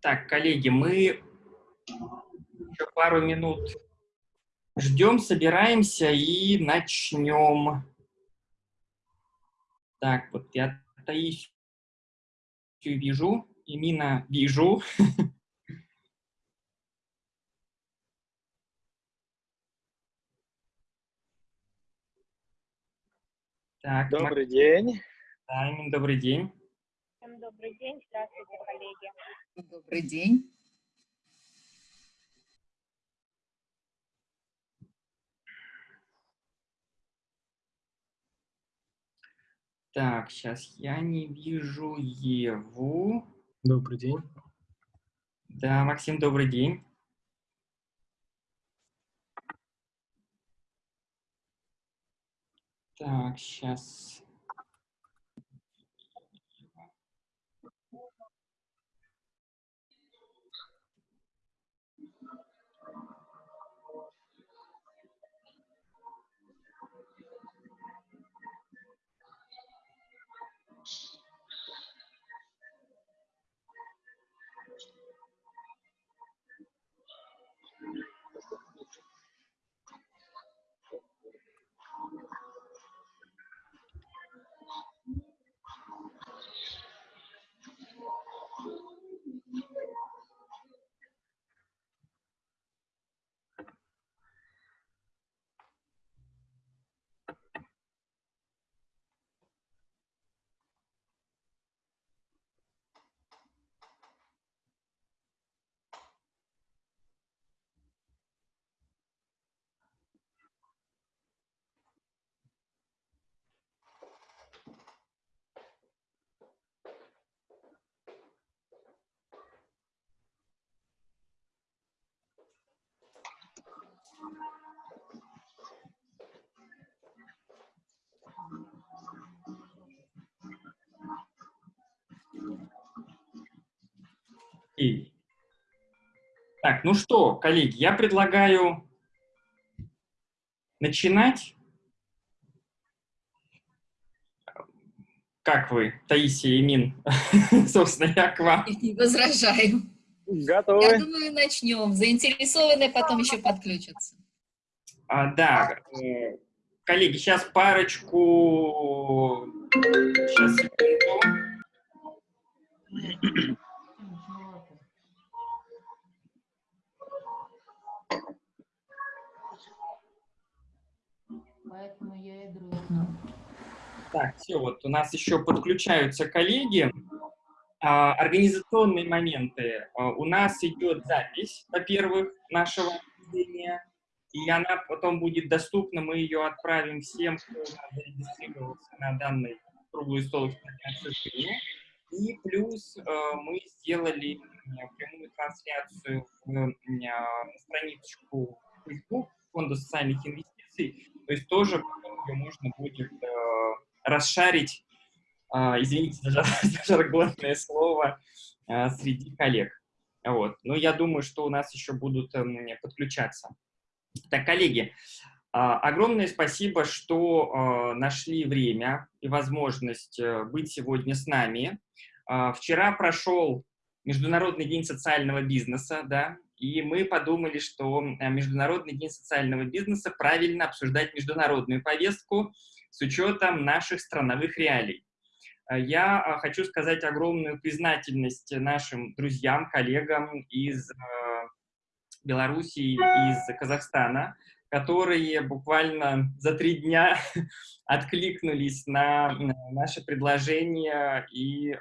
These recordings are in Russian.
Так, коллеги, мы еще пару минут ждем, собираемся и начнем. Так, вот я Таисию вижу, Имина вижу. Так, добрый Мак... день. Да, Имин, добрый день. Всем добрый день. Здравствуйте, коллеги. Добрый день. Так, сейчас я не вижу Еву. Добрый день. Да, Максим, добрый день. Так, сейчас. Так, ну что, коллеги, я предлагаю начинать. Как вы, Таисия и Мин? Собственно, я к вам. Не возражаю. Готовы. Я думаю, начнем. Заинтересованные потом еще подключатся. А, да. Э, коллеги, сейчас парочку... Сейчас, секунду. Поэтому я и дрогну. Так, все, вот у нас еще подключаются коллеги. А, организационные моменты. А, у нас идет запись, во-первых, нашего обсуждения, и она потом будет доступна, мы ее отправим всем, кто зарегистрировался на данный круглый стол экспертной И плюс э, мы сделали прямую трансляцию в, страничку Facebook Фонда социальных инвестиций, то есть тоже ее можно будет расшарить, извините за, жаргонное слово, э, среди коллег. Вот. Но я думаю, что у нас еще будут э, подключаться. Так, коллеги, э, огромное спасибо, что э, нашли время и возможность э, быть сегодня с нами. Вчера прошел Международный день социального бизнеса, да, и мы подумали, что Международный день социального бизнеса правильно обсуждать международную повестку с учетом наших страновых реалий. Э, я э, хочу сказать огромную признательность нашим друзьям, коллегам из Белоруссии, из Казахстана, которые буквально за три дня откликнулись на наше предложение и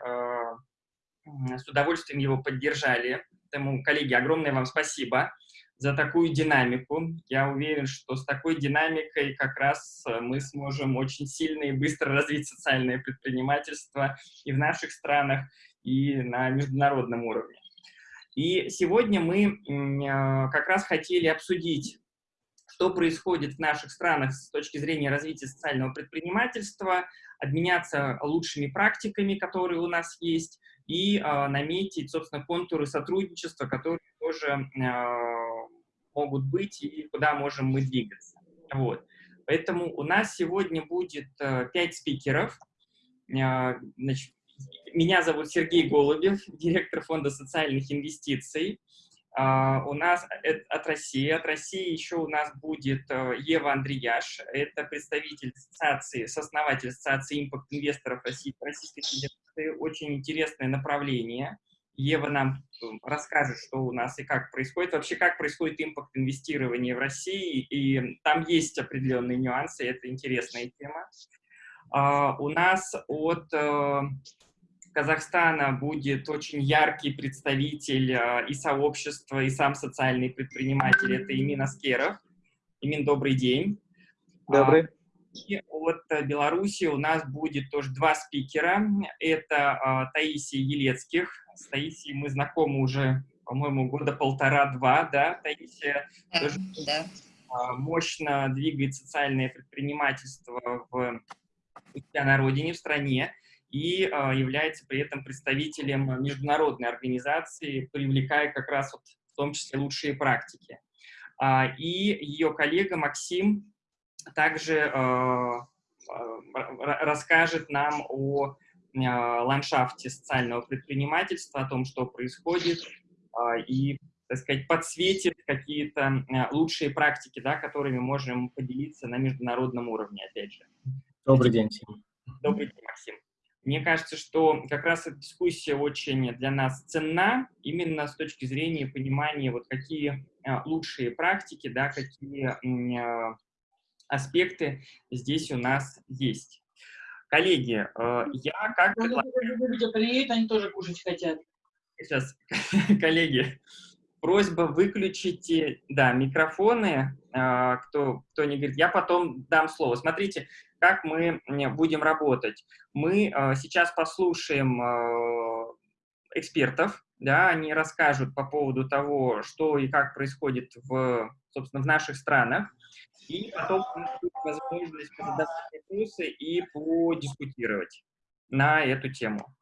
с удовольствием его поддержали. Поэтому, коллеги, огромное вам спасибо за такую динамику. Я уверен, что с такой динамикой как раз э, мы сможем очень сильно и быстро развить социальное предпринимательство и в наших странах, и на международном уровне. И сегодня мы э, как раз хотели обсудить, что происходит в наших странах с точки зрения развития социального предпринимательства, обменяться лучшими практиками, которые у нас есть, и э, наметить, собственно, контуры сотрудничества, которые тоже могут быть и куда можем мы двигаться. Вот. Поэтому у нас сегодня будет э, 5 спикеров. Э, значит, меня зовут Сергей Голубев, директор Фонда социальных инвестиций. Uh, у нас от России. От России еще у нас будет Ева Андреяш. Это представитель ассоциации, сооснователь ассоциации импорт-инвесторов России, Российской Федерации. Очень интересное направление. Ева нам расскажет, что у нас и как происходит. Вообще, как происходит импорт-инвестирование в России. И там есть определенные нюансы, это интересная тема. Uh, у нас от Казахстана будет очень яркий представитель э, и сообщества, и сам социальный предприниматель. Это Имин Аскеров. Имин, добрый день. Добрый. А, и от Беларуси у нас будет тоже два спикера. Это а, Таисия Елецких. С Таисией мы знакомы уже, по-моему, года полтора-два, да? Таисия да, тоже да. мощно двигает социальное предпринимательство в, на родине, в стране и а, является при этом представителем международной организации, привлекая как раз вот в том числе лучшие практики. А, и ее коллега Максим также а, расскажет нам о ландшафте социального предпринимательства, о том, что происходит, и, так сказать, подсветит какие-то лучшие практики, да, которыми можем поделиться на международном уровне, опять же. Добрый день всем. Добрый день, Максим. Мне кажется, что как раз эта дискуссия очень для нас ценна, именно с точки зрения понимания, вот какие а, лучшие практики, да, какие а, аспекты здесь у нас есть. Коллеги, э, я как... Люди приедут, они тоже кушать хотят. Сейчас, коллеги, просьба выключите, да, микрофоны, а, кто, кто не говорит, я потом дам слово. Смотрите, как мы будем работать. Мы э, сейчас послушаем э, экспертов, да, они расскажут по поводу того, что и как происходит в, собственно, в наших странах, и потом будет возможность задать вопросы и подискутировать на эту тему.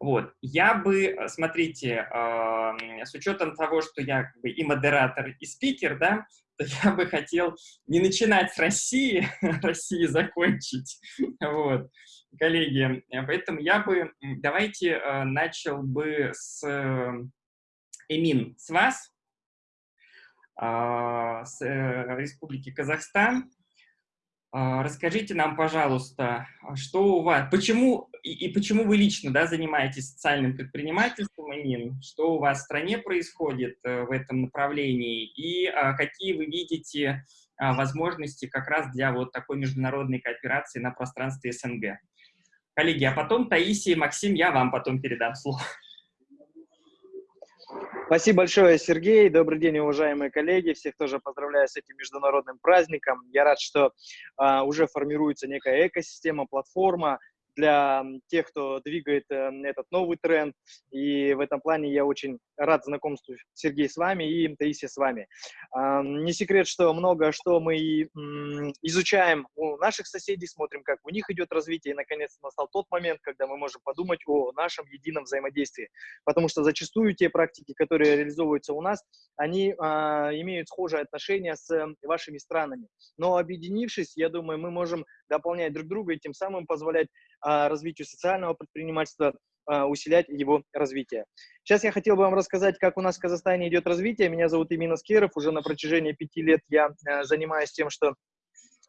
Вот. Я бы, смотрите, э, с учетом того, что я как бы и модератор, и спикер, да, то я бы хотел не начинать с России, России закончить, вот, коллеги. Поэтому я бы, давайте э, начал бы с э, Эмин, с вас, э, с э, Республики Казахстан. А, расскажите нам, пожалуйста, а что у вас, почему и, почему вы лично да, занимаетесь социальным предпринимательством, Эмин, что у вас в стране происходит э, в этом направлении и а, какие вы видите а, возможности как раз для вот такой международной кооперации на пространстве СНГ. Коллеги, а потом Таисия и Максим, я вам потом передам слово. Спасибо большое, Сергей. Добрый день, уважаемые коллеги. Всех тоже поздравляю с этим международным праздником. Я рад, что а, уже формируется некая экосистема, платформа, для тех, кто двигает э, этот новый тренд. И в этом плане я очень рад знакомству Сергей с вами и Таисия с вами. Не секрет, что много что мы изучаем у наших соседей, смотрим, как у них идет развитие, и наконец настал тот момент, когда мы можем подумать о нашем едином взаимодействии. Потому что зачастую те практики, которые реализовываются у нас, они а, имеют схожие отношения с вашими странами. Но объединившись, я думаю, мы можем дополнять друг друга и тем самым позволять а, развитию социального предпринимательства, а, усилять его развитие. Сейчас я хотел бы вам рассказать, как у нас в Казахстане идет развитие. Меня зовут Имин Аскеров. Уже на протяжении пяти лет я а, занимаюсь тем, что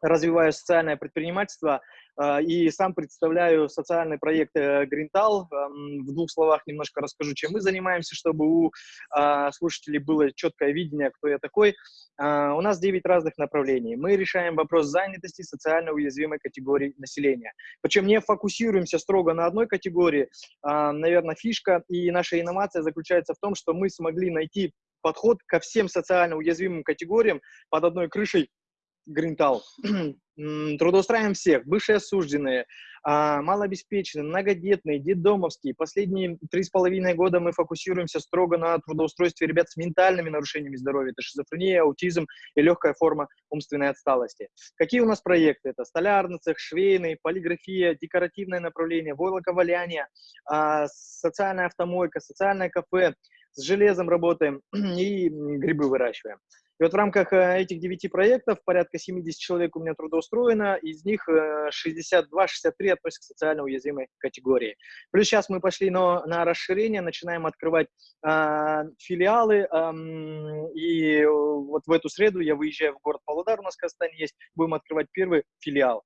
развиваю социальное предпринимательство э, и сам представляю социальный проект э, Greental. Э, в двух словах немножко расскажу, чем мы занимаемся, чтобы у э, слушателей было четкое видение, кто я такой. У нас 9 разных направлений. Мы решаем вопрос занятости социально уязвимой категории населения. Причем не фокусируемся строго на одной категории. Наверное, фишка и наша инновация заключается в том, что мы смогли найти подход ко всем социально уязвимым категориям под одной крышей Гринтал. Трудоустраиваем всех, бывшие осужденные, а, малообеспеченные, многодетные, детдомовские. Последние три с половиной года мы фокусируемся строго на трудоустройстве ребят с ментальными нарушениями здоровья. Это шизофрения, аутизм и легкая форма умственной отсталости. Какие у нас проекты? Это столярный цех, швейный, полиграфия, декоративное направление, войлоковаляние, а, социальная автомойка, социальное кафе, с железом работаем и грибы выращиваем. И вот в рамках э, этих девяти проектов порядка 70 человек у меня трудоустроено, из них 62-63 относятся к социально уязвимой категории. Плюс сейчас мы пошли на, на расширение, начинаем открывать э, филиалы, э, и вот в эту среду я выезжаю в город Павлодар, у нас в Казахстане есть, будем открывать первый филиал.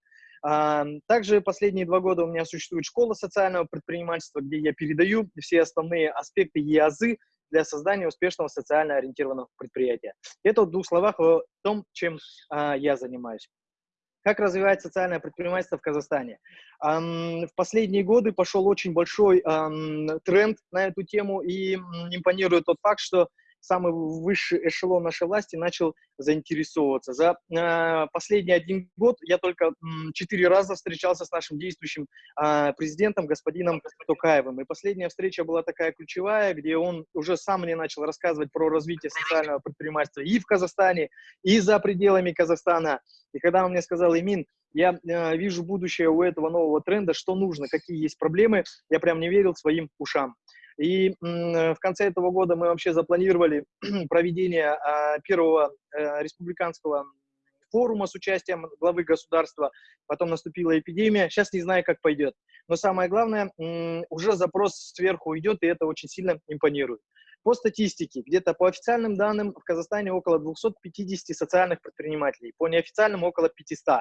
Также последние два года у меня существует школа социального предпринимательства, где я передаю все основные аспекты ЕАЗы для создания успешного социально ориентированного предприятия. Это в двух словах о том, чем а, я занимаюсь. Как развивать социальное предпринимательство в Казахстане? В последние годы пошел очень большой тренд на эту тему, и импонирует тот факт, что самый высший эшелон нашей власти начал заинтересовываться. За э, последний один год я только четыре раза встречался с нашим действующим э, президентом, господином Токаевым. И последняя встреча была такая ключевая, где он уже сам мне начал рассказывать про развитие социального предпринимательства и в Казахстане, и за пределами Казахстана. И когда он мне сказал, Имин, я э, вижу будущее у этого нового тренда, что нужно, какие есть проблемы, я прям не верил своим ушам. И в конце этого года мы вообще запланировали проведение а, первого э, республиканского форума с участием главы государства, потом наступила эпидемия, сейчас не знаю, как пойдет. Но самое главное, уже запрос сверху идет, и это очень сильно импонирует. По статистике, где-то по официальным данным в Казахстане около 250 социальных предпринимателей, по неофициальным около 500.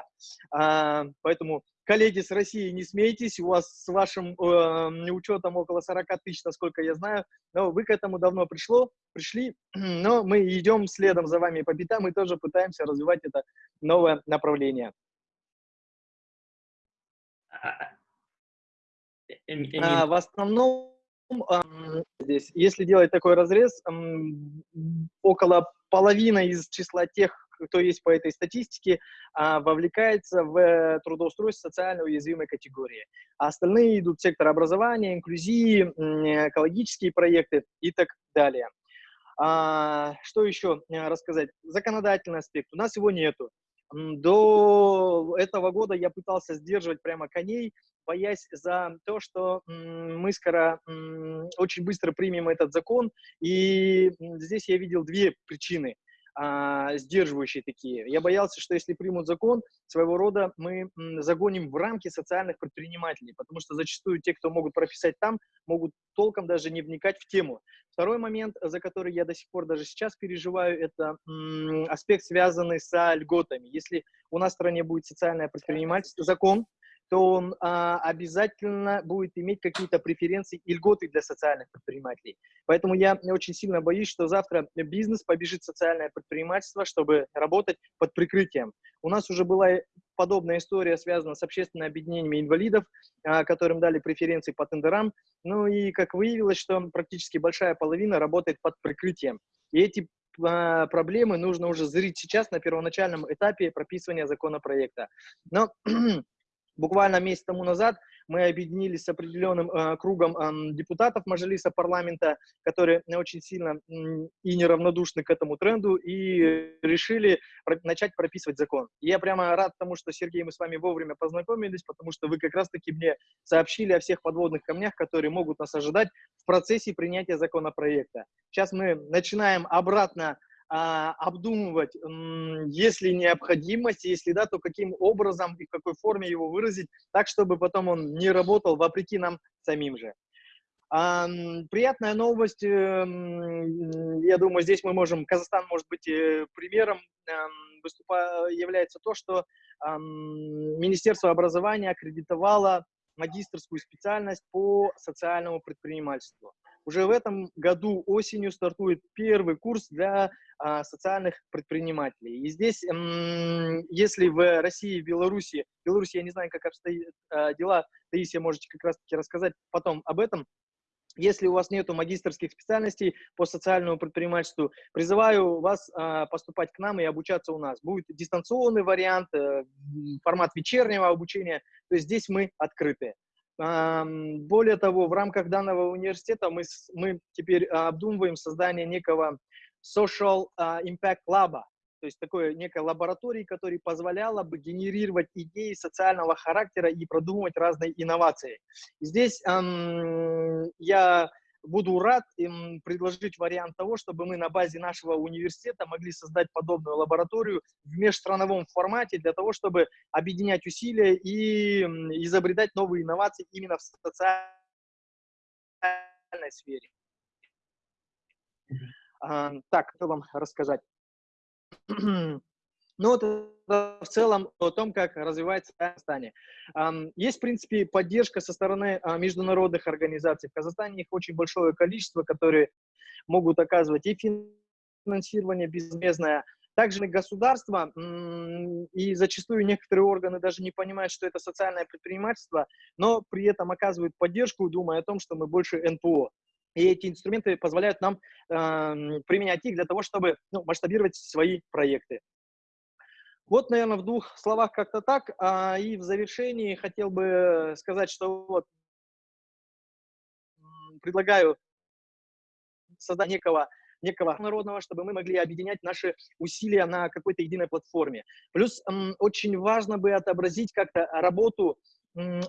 А, поэтому, коллеги с России, не смейтесь, у вас с вашим э, учетом около 40 тысяч, насколько я знаю, но вы к этому давно пришло, пришли, но мы идем следом за вами по пятам и тоже пытаемся развивать это новое направление. А, а, в основном здесь, если делать такой разрез, около половины из числа тех, кто есть по этой статистике, а, вовлекается в трудоустройство социально уязвимой категории. А остальные идут в сектор образования, инклюзии, экологические проекты и так далее. А, что еще э, рассказать? Законодательный аспект. У нас его нету. До этого года я пытался сдерживать прямо коней, боясь за то, что мы скоро очень быстро примем этот закон. И здесь я видел две причины а, сдерживающие такие. Я боялся, что если примут закон, своего рода мы загоним в рамки социальных предпринимателей, потому что зачастую те, кто могут прописать там, могут толком даже не вникать в тему. Второй момент, за который я до сих пор даже сейчас переживаю, это аспект, связанный с льготами. Если у нас в стране будет социальное предпринимательство, закон, то он а, обязательно будет иметь какие-то преференции и льготы для социальных предпринимателей. Поэтому я очень сильно боюсь, что завтра бизнес побежит в социальное предпринимательство, чтобы работать под прикрытием. У нас уже была подобная история, связана с общественными объединениями инвалидов, а, которым дали преференции по тендерам. Ну и как выявилось, что практически большая половина работает под прикрытием. И эти а, проблемы нужно уже зрить сейчас на первоначальном этапе прописывания законопроекта. Но Буквально месяц тому назад мы объединились с определенным э, кругом э, депутатов Мажилиса парламента, которые очень сильно э, и неравнодушны к этому тренду, и решили про начать прописывать закон. И я прямо рад тому, что, Сергей, мы с вами вовремя познакомились, потому что вы как раз-таки мне сообщили о всех подводных камнях, которые могут нас ожидать в процессе принятия законопроекта. Сейчас мы начинаем обратно обдумывать, есть ли необходимость, если да, то каким образом и в какой форме его выразить, так, чтобы потом он не работал вопреки нам самим же. А, приятная новость, эм, я думаю, здесь мы можем, Казахстан может быть э, примером, эм, выступа, является то, что Министерство образования аккредитовало магистрскую специальность по социальному предпринимательству. Уже в этом году осенью стартует первый курс для а, социальных предпринимателей. И здесь, если в России, в Беларуси, Беларуси я не знаю, как обстоят а, дела, Таисия, можете как раз-таки рассказать потом об этом, если у вас нет магистрских специальностей по социальному предпринимательству, призываю вас э, поступать к нам и обучаться у нас. Будет дистанционный вариант, э, формат вечернего обучения, то есть здесь мы открыты. Более того, в рамках данного университета мы, мы теперь обдумываем создание некого Social Impact Lab, то есть такой некой лаборатории, которая позволяла бы генерировать идеи социального характера и продумывать разные инновации. Здесь эм, я буду рад им предложить вариант того, чтобы мы на базе нашего университета могли создать подобную лабораторию в межстрановом формате для того, чтобы объединять усилия и изобретать новые инновации именно в социальной сфере. А, так, что вам рассказать? Ну, вот в целом о том, как развивается Казахстане. Есть, в принципе, поддержка со стороны а, международных организаций. В Казахстане их очень большое количество, которые могут оказывать и финансирование безвозмездное, также государство и зачастую некоторые органы даже не понимают, что это социальное предпринимательство, но при этом оказывают поддержку, думая о том, что мы больше НПО. И эти инструменты позволяют нам э, применять их для того, чтобы ну, масштабировать свои проекты. Вот, наверное, в двух словах как-то так. А, и в завершении хотел бы сказать, что вот предлагаю создать некого некого народного, чтобы мы могли объединять наши усилия на какой-то единой платформе. Плюс очень важно бы отобразить как-то работу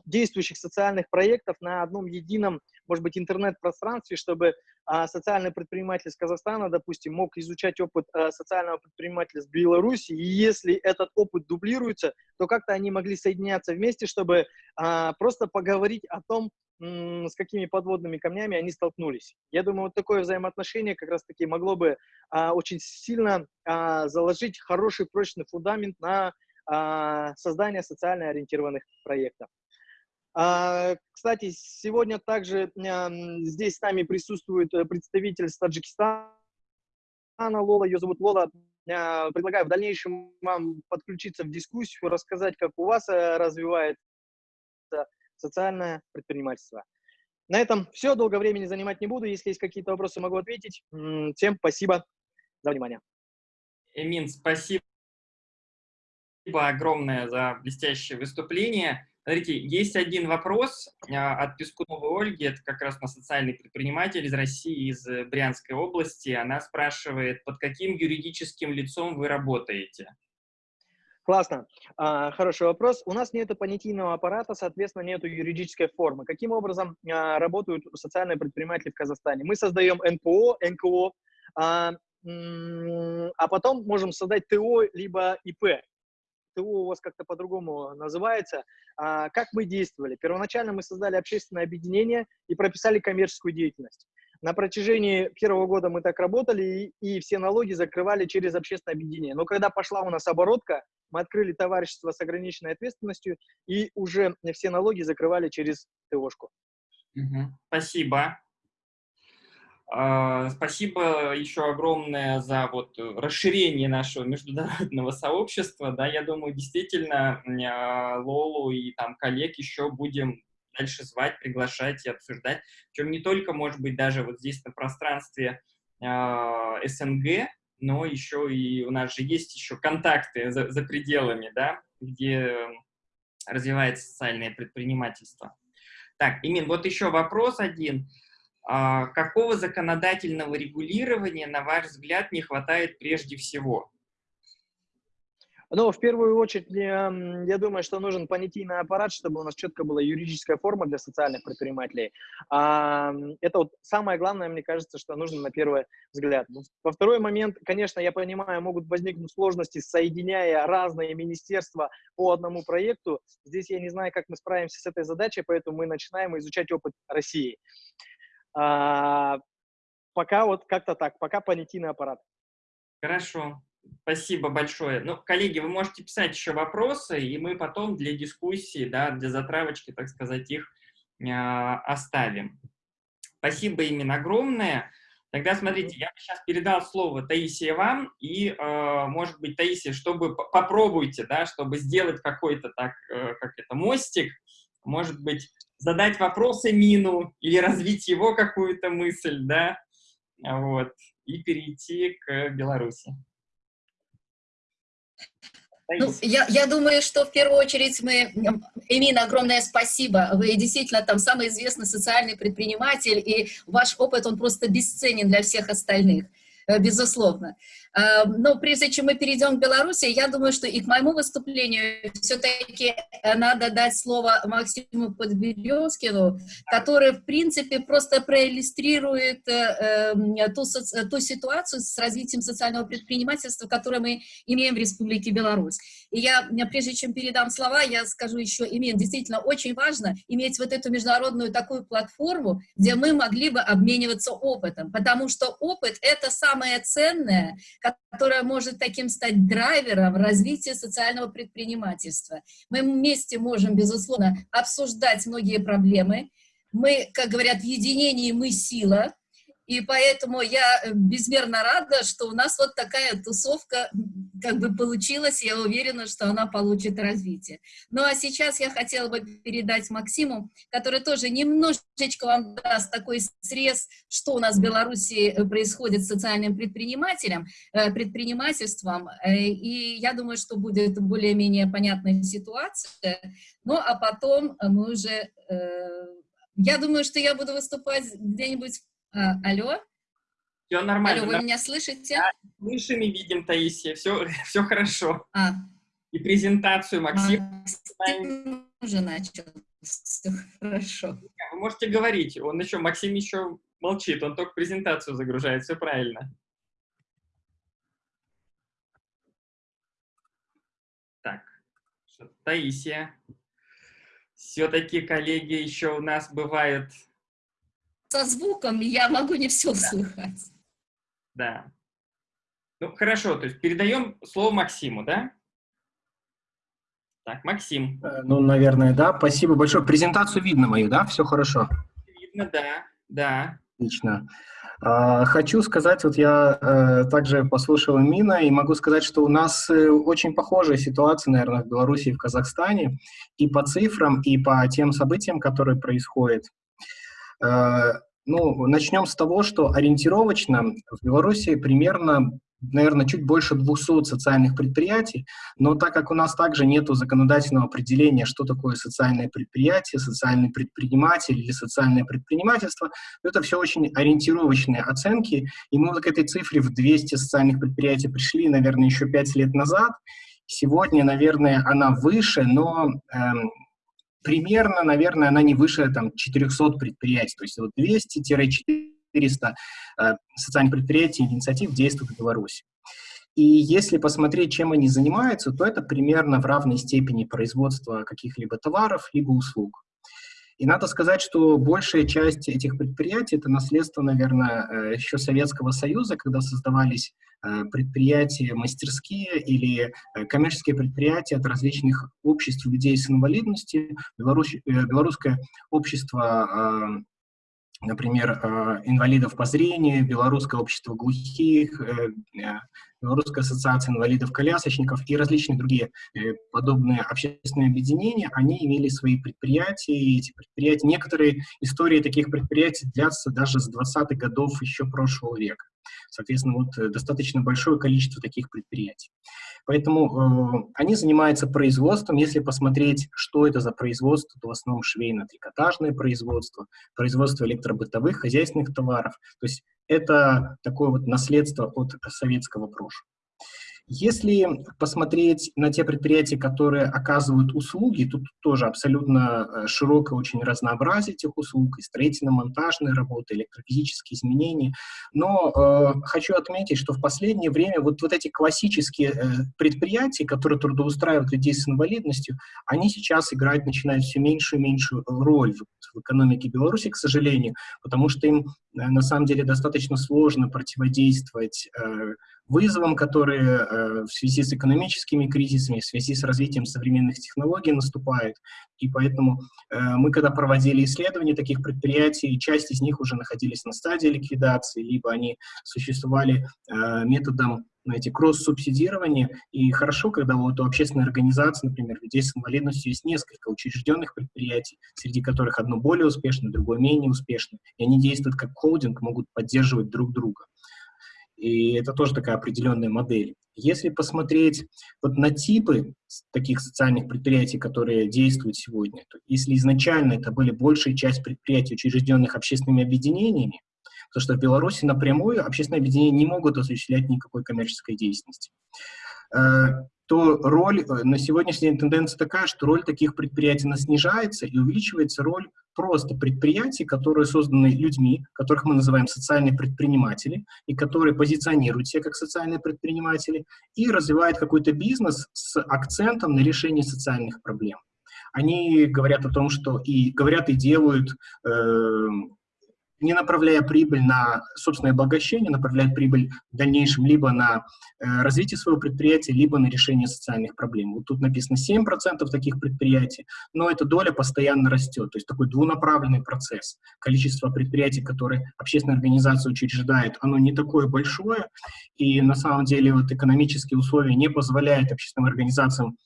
действующих социальных проектов на одном едином, может быть, интернет-пространстве, чтобы а, социальный предприниматель из Казахстана, допустим, мог изучать опыт а, социального предпринимателя с Беларуси, и если этот опыт дублируется, то как-то они могли соединяться вместе, чтобы а, просто поговорить о том, с какими подводными камнями они столкнулись. Я думаю, вот такое взаимоотношение как раз-таки могло бы а, очень сильно а, заложить хороший прочный фундамент на а, создание социально ориентированных проектов. А, кстати, сегодня также здесь с нами присутствует э, представитель с Таджикистана, Лола, ее зовут Лола. А, предлагаю в дальнейшем вам подключиться в дискуссию, рассказать, как у вас э, развивается социальное предпринимательство. На этом все, долго времени занимать не буду. Если есть какие-то вопросы, могу ответить. Всем спасибо за внимание. Эмин, спасибо огромное за блестящее выступление. Смотрите, есть один вопрос а, от Пескуновой Ольги, это как раз на социальный предприниматель из России, из э, Брянской области. Она спрашивает, под каким юридическим лицом вы работаете? Классно. А, хороший вопрос. У нас нет понятийного аппарата, соответственно, нет юридической формы. Каким образом а, работают социальные предприниматели в Казахстане? Мы создаем НПО, НКО, а, а потом можем создать ТО либо ИП. ТО у вас как-то по-другому называется. А, как мы действовали? Первоначально мы создали общественное объединение и прописали коммерческую деятельность. На протяжении первого года мы так работали, и, и все налоги закрывали через общественное объединение. Но когда пошла у нас оборотка, мы открыли товарищество с ограниченной ответственностью, и уже все налоги закрывали через ТОшку. Угу. Спасибо. А, спасибо еще огромное за вот расширение нашего международного сообщества. Да, я думаю, действительно, а, Лолу и там коллег еще будем дальше звать, приглашать и обсуждать. Причем не только, может быть, даже вот здесь на пространстве э, СНГ, но еще и у нас же есть еще контакты за, за пределами, да, где развивается социальное предпринимательство. Так, Имин, вот еще вопрос один. А, какого законодательного регулирования, на ваш взгляд, не хватает прежде всего? Ну, в первую очередь, я думаю, что нужен понятийный аппарат, чтобы у нас четко была юридическая форма для социальных предпринимателей. Это вот самое главное, мне кажется, что нужно на первый взгляд. Во второй момент, конечно, я понимаю, могут возникнуть сложности, соединяя разные министерства по одному проекту. Здесь я не знаю, как мы справимся с этой задачей, поэтому мы начинаем изучать опыт России. А, пока вот как-то так, пока понятийный аппарат. Хорошо. Спасибо большое. Ну, коллеги, вы можете писать еще вопросы, и мы потом для дискуссии, да, для затравочки, так сказать, их э, оставим. Спасибо именно огромное. Тогда, смотрите, я сейчас передал слово Таисии вам, и, э, может быть, Таисия, чтобы попробуйте, да, чтобы сделать какой-то так, э, как это, мостик, может быть, задать вопросы Мину или развить его какую-то мысль, да, вот, и перейти к Беларуси. Ну, я, я думаю, что в первую очередь мы... Эмина, огромное спасибо. Вы действительно там самый известный социальный предприниматель, и ваш опыт, он просто бесценен для всех остальных. Э, безусловно. Э, но прежде чем мы перейдем к Беларуси, я думаю, что и к моему выступлению все-таки надо дать слово Максиму Подберезкину, который, в принципе, просто проиллюстрирует ту, ту ситуацию с развитием социального предпринимательства, которое мы имеем в Республике Беларусь. И я, прежде чем передам слова, я скажу еще, имеет действительно очень важно иметь вот эту международную такую платформу, где мы могли бы обмениваться опытом, потому что опыт — это самое ценное, которое может таким стать драйвером развития социального предпринимательства. Мы вместе можем, безусловно, обсуждать многие проблемы, мы, как говорят, в единении мы сила, и поэтому я э, безмерно рада, что у нас вот такая тусовка как бы получилась. Я уверена, что она получит развитие. Ну а сейчас я хотела бы передать Максиму, который тоже немножечко вам даст такой срез, что у нас в Беларуси э, происходит с социальным предпринимателем, э, предпринимательством. И я думаю, что будет более-менее понятная ситуация. Ну а потом мы уже... Я думаю, что я буду выступать где-нибудь а, алло? Все нормально. Алло, вы меня слышите? Да, слышим и видим, Таисия. Все, все хорошо. А. И презентацию Максим. Максим уже начал. Все хорошо. Вы можете говорить. Он еще, Максим еще молчит. Он только презентацию загружает. Все правильно. Так, Таисия. Все-таки, коллеги, еще у нас бывает со звуком я могу не все да. слыхать. Да. Ну, хорошо, то есть передаем слово Максиму, да? Так, Максим. Э, ну, наверное, да. Спасибо большое. Презентацию видно мою, да? Все хорошо? Видно, да, да. Отлично. А, хочу сказать, вот я э, также послушал Мина, и могу сказать, что у нас э, очень похожая ситуация, наверное, в Беларуси и в Казахстане, и по цифрам, и по тем событиям, которые происходят. Э, ну, начнем с того, что ориентировочно в Беларуси примерно, наверное, чуть больше 200 социальных предприятий, но так как у нас также нет законодательного определения, что такое социальное предприятие, социальный предприниматель или социальное предпринимательство, это все очень ориентировочные оценки, и мы вот к этой цифре в 200 социальных предприятий пришли, наверное, еще 5 лет назад. Сегодня, наверное, она выше, но эм, примерно, наверное, она не выше там, 400 предприятий, то есть вот 200-400 э, социальных предприятий, инициатив действуют в Беларуси. И если посмотреть, чем они занимаются, то это примерно в равной степени производства каких-либо товаров, либо услуг. И надо сказать, что большая часть этих предприятий — это наследство, наверное, э, еще Советского Союза, когда создавались э, предприятия, мастерские или э, коммерческие предприятия от различных обществ людей с инвалидностью. Беларусь, белорусское общество например, инвалидов по зрению, Белорусское общество глухих, Белорусская ассоциация инвалидов-колясочников и различные другие э, подобные общественные объединения, они имели свои предприятия, и эти предприятия, некоторые истории таких предприятий длятся даже с 20-х годов еще прошлого века. Соответственно, вот э, достаточно большое количество таких предприятий. Поэтому э, они занимаются производством. Если посмотреть, что это за производство, то в основном швейно-трикотажное производство, производство электробытовых, хозяйственных товаров. То есть это такое вот наследство от советского прошлого. Если посмотреть на те предприятия, которые оказывают услуги, тут тоже абсолютно э, широкое очень разнообразие этих услуг, и строительно-монтажные работы, электрофизические изменения. Но э, хочу отметить, что в последнее время вот, вот эти классические э, предприятия, которые трудоустраивают людей с инвалидностью, они сейчас играть начинают все меньшую и меньшую роль в, в экономике Беларуси, к сожалению, потому что им э, на самом деле достаточно сложно противодействовать э, вызовам, которые э, в связи с экономическими кризисами, в связи с развитием современных технологий наступают. И поэтому э, мы, когда проводили исследования таких предприятий, часть из них уже находились на стадии ликвидации, либо они существовали э, методом знаете, кросс-субсидирования. И хорошо, когда вот у общественной организации, например, людей с инвалидностью есть несколько учрежденных предприятий, среди которых одно более успешное, другое менее успешное, и они действуют как холдинг, могут поддерживать друг друга. И это тоже такая определенная модель. Если посмотреть вот на типы таких социальных предприятий, которые действуют сегодня, то если изначально это были большая часть предприятий, учрежденных общественными объединениями, то что в Беларуси напрямую общественные объединения не могут осуществлять никакой коммерческой деятельности. То роль, э, на сегодняшний день тенденция такая, что роль таких предприятий она снижается и увеличивается роль просто предприятий, которые созданы людьми, которых мы называем социальные предприниматели, и которые позиционируют себя как социальные предприниматели, и развивают какой-то бизнес с акцентом на решение социальных проблем. Они говорят о том, что и говорят и делают э, не направляя прибыль на собственное обогащение, направляет прибыль в дальнейшем либо на э, развитие своего предприятия, либо на решение социальных проблем. Вот тут написано 7% таких предприятий, но эта доля постоянно растет, то есть такой двунаправленный процесс. Количество предприятий, которые общественная организация учреждает, оно не такое большое, и на самом деле вот экономические условия не позволяют общественным организациям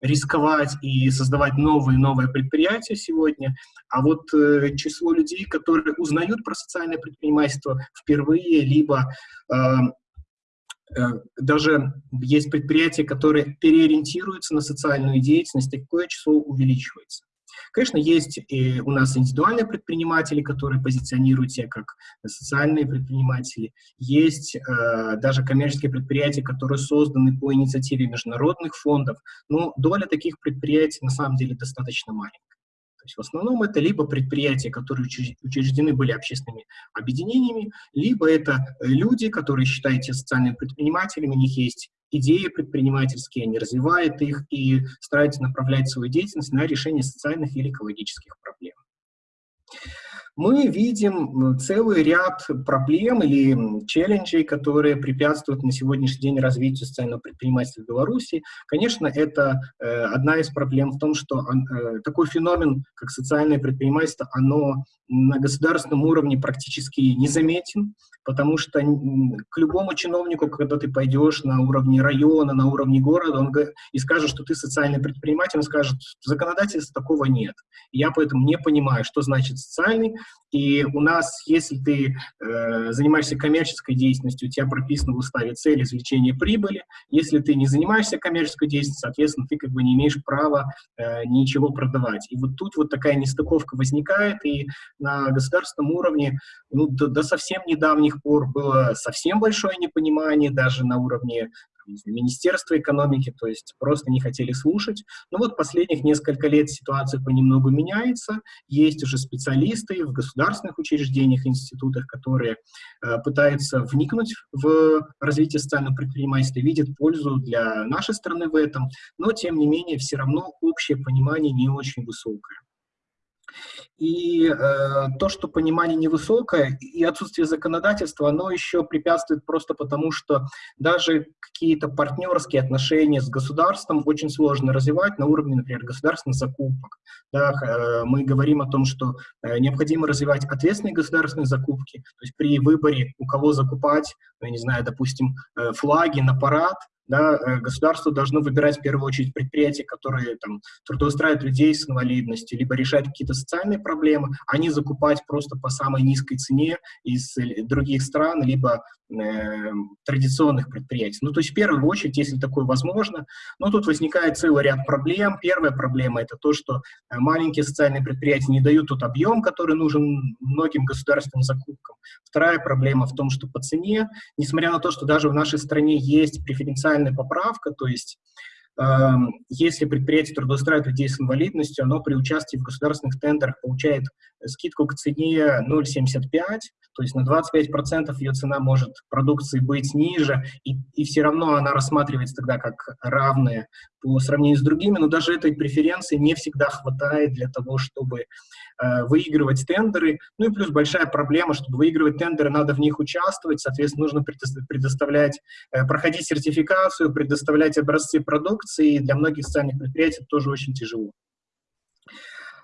рисковать и создавать новые новые предприятия сегодня, а вот э, число людей, которые узнают про социальное предпринимательство впервые, либо э, э, даже есть предприятия, которые переориентируются на социальную деятельность, такое число увеличивается. Конечно, есть и у нас индивидуальные предприниматели, которые позиционируют себя как социальные предприниматели. Есть э, даже коммерческие предприятия, которые созданы по инициативе международных фондов. Но доля таких предприятий на самом деле достаточно маленькая. То есть в основном это либо предприятия, которые учреждены были общественными объединениями, либо это люди, которые считают себя социальными предпринимателями, у них есть идеи предпринимательские, они развивают их и стараются направлять свою деятельность на решение социальных или экологических проблем. Мы видим целый ряд проблем или челленджей, которые препятствуют на сегодняшний день развитию социального предпринимательства в Беларуси. Конечно, это э, одна из проблем в том, что э, такой феномен, как социальное предпринимательство, оно на государственном уровне практически незаметен потому что к любому чиновнику, когда ты пойдешь на уровне района, на уровне города, он и скажет, что ты социальный предприниматель, он скажет, законодательства такого нет. Я поэтому не понимаю, что значит социальный, и у нас, если ты э, занимаешься коммерческой деятельностью, у тебя прописано в уставе цель извлечения прибыли. Если ты не занимаешься коммерческой деятельностью, соответственно, ты как бы не имеешь права э, ничего продавать. И вот тут вот такая нестыковка возникает, и на государственном уровне, ну, до, до совсем недавних пор было совсем большое непонимание, даже на уровне Министерства экономики, то есть просто не хотели слушать. Но вот последних несколько лет ситуация понемногу меняется, есть уже специалисты в государственных учреждениях, институтах, которые э, пытаются вникнуть в развитие социального предпринимательства, видят пользу для нашей страны в этом, но тем не менее все равно общее понимание не очень высокое. И э, то, что понимание невысокое и отсутствие законодательства, оно еще препятствует просто потому, что даже какие-то партнерские отношения с государством очень сложно развивать на уровне, например, государственных закупок. Да, э, мы говорим о том, что э, необходимо развивать ответственные государственные закупки, то есть при выборе, у кого закупать, я не знаю, допустим, э, флаги на парад, да, э, государство должно выбирать в первую очередь предприятия, которые там, трудоустраивают людей с инвалидностью, либо решают какие-то социальные проблемы, а не закупать просто по самой низкой цене из э, других стран, либо традиционных предприятий. Ну, то есть в первую очередь, если такое возможно, но тут возникает целый ряд проблем. Первая проблема — это то, что э, маленькие социальные предприятия не дают тот объем, который нужен многим государственным закупкам. Вторая проблема в том, что по цене, несмотря на то, что даже в нашей стране есть преференциальная поправка, то есть если предприятие трудоустраивает людей с инвалидностью, оно при участии в государственных тендерах получает скидку к цене 0,75, то есть на 25% ее цена может продукции быть ниже, и, и все равно она рассматривается тогда как равная по сравнению с другими, но даже этой преференции не всегда хватает для того, чтобы э, выигрывать тендеры. Ну и плюс большая проблема, чтобы выигрывать тендеры, надо в них участвовать, соответственно, нужно предоставлять, э, проходить сертификацию, предоставлять образцы продукции, и для многих социальных предприятий это тоже очень тяжело.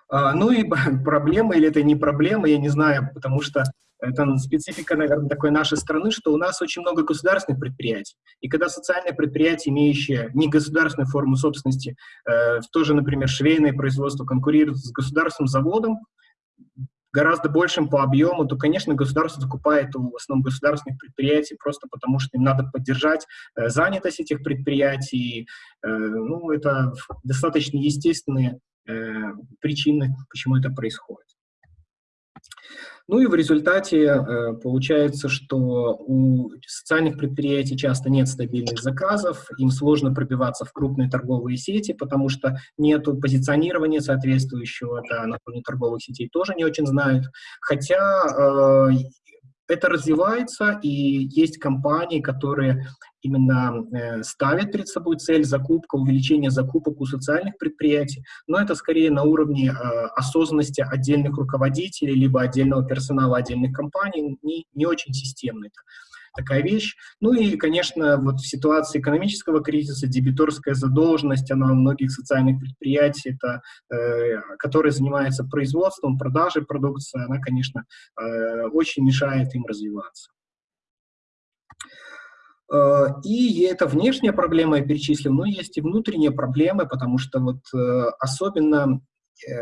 А, ну и проблема, или это не проблема, я не знаю, потому что это специфика, наверное, такой нашей страны, что у нас очень много государственных предприятий. И когда социальное предприятие, имеющее не государственную форму собственности, э, тоже, например, швейное производство конкурирует с государственным заводом, гораздо большим по объему, то, конечно, государство закупает у в основном государственных предприятий просто потому, что им надо поддержать э, занятость этих предприятий. Э, ну, это достаточно естественные э, причины, почему это происходит. Ну и в результате э, получается, что у социальных предприятий часто нет стабильных заказов, им сложно пробиваться в крупные торговые сети, потому что нет позиционирования соответствующего, да, на фоне торговых сетей тоже не очень знают. Хотя э, это развивается, и есть компании, которые именно э, ставят перед собой цель закупка, увеличение закупок у социальных предприятий, но это скорее на уровне э, осознанности отдельных руководителей, либо отдельного персонала отдельных компаний, не, не очень системно такая вещь. Ну и, конечно, вот в ситуации экономического кризиса дебиторская задолженность, она у многих социальных предприятий, это, э, которые занимаются производством, продажей продукции, она, конечно, э, очень мешает им развиваться. Э, и это внешняя проблема, я перечислил, но есть и внутренние проблемы, потому что вот э, особенно э,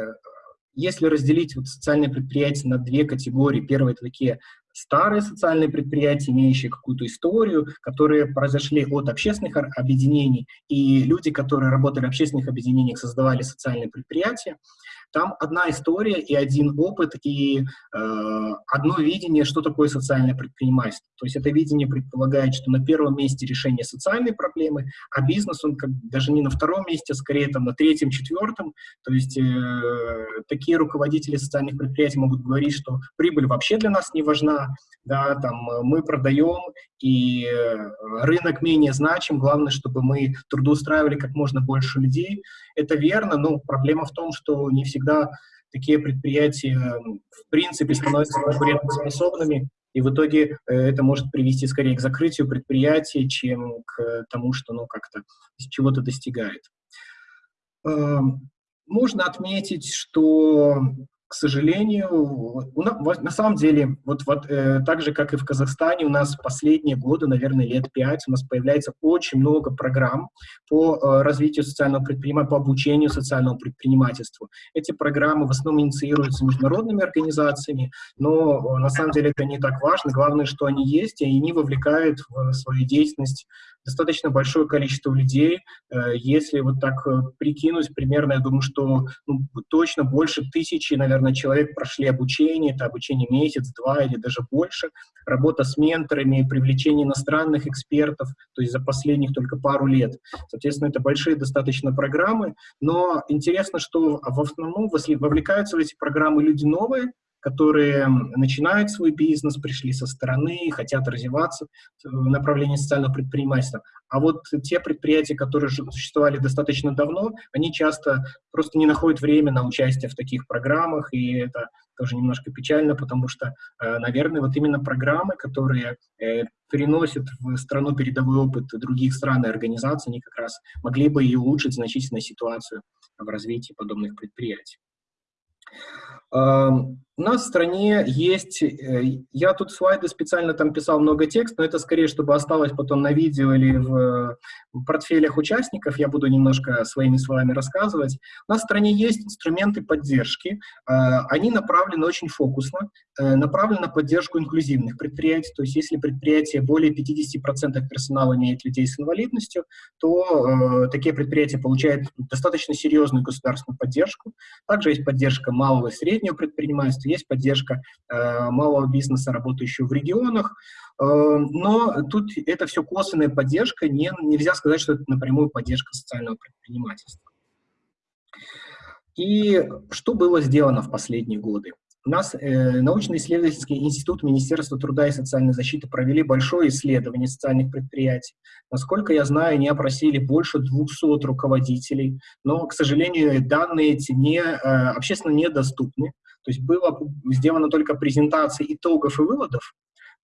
если разделить вот социальные предприятия на две категории, первые такие старые социальные предприятия, имеющие какую-то историю, которые произошли от общественных объединений, и люди, которые работали в общественных объединениях, создавали социальные предприятия, там одна история и один опыт, и э, одно видение, что такое социальное предпринимательство. То есть это видение предполагает, что на первом месте решение социальной проблемы, а бизнес, он как даже не на втором месте, а скорее там на третьем, четвертом. То есть э, такие руководители социальных предприятий могут говорить, что прибыль вообще для нас не важна, да, там мы продаем, и рынок менее значим, главное, чтобы мы трудоустраивали как можно больше людей. Это верно, но проблема в том, что не всегда такие предприятия в принципе становятся конкурентоспособными, и в итоге э, это может привести скорее к закрытию предприятия, чем к тому, что оно как-то чего-то достигает. Эм, можно отметить, что к сожалению, на самом деле, вот, вот э, так же, как и в Казахстане, у нас последние годы, наверное, лет пять, у нас появляется очень много программ по э, развитию социального предпринимательства, по обучению социальному предпринимательству. Эти программы в основном инициируются международными организациями, но э, на самом деле это не так важно. Главное, что они есть, и они вовлекают в свою деятельность достаточно большое количество людей. Э, если вот так э, прикинуть, примерно, я думаю, что ну, точно больше тысячи, наверное, человек прошли обучение, это обучение месяц, два или даже больше, работа с менторами, привлечение иностранных экспертов, то есть за последних только пару лет. Соответственно, это большие достаточно программы, но интересно, что в основном вовлекаются в эти программы люди новые, которые начинают свой бизнес, пришли со стороны, хотят развиваться в направлении социального предпринимательства. А вот те предприятия, которые существовали достаточно давно, они часто просто не находят время на участие в таких программах, и это тоже немножко печально, потому что, э, наверное, вот именно программы, которые э, переносят в страну передовой опыт других стран и организаций, они как раз могли бы и улучшить значительно ситуацию в развитии подобных предприятий. У нас в стране есть, э, я тут слайды специально там писал много текста, но это скорее, чтобы осталось потом на видео или в портфелях участников, я буду немножко своими словами рассказывать. У нас в стране есть инструменты поддержки, а, они направлены очень фокусно, э, направлены на поддержку инклюзивных предприятий, то есть если предприятие более 50% персонала имеет людей с инвалидностью, то э, такие предприятия получают достаточно серьезную государственную поддержку. Также есть поддержка малого и среднего предпринимательства, есть поддержка э, малого бизнеса, работающего в регионах, э, но тут это все косвенная поддержка, не, нельзя сказать, что это напрямую поддержка социального предпринимательства. И что было сделано в последние годы? У нас э, научно-исследовательский институт Министерства труда и социальной защиты провели большое исследование социальных предприятий. Насколько я знаю, они опросили больше 200 руководителей, но, к сожалению, данные эти не, э, общественно недоступны. То есть была сделана только презентация итогов и выводов,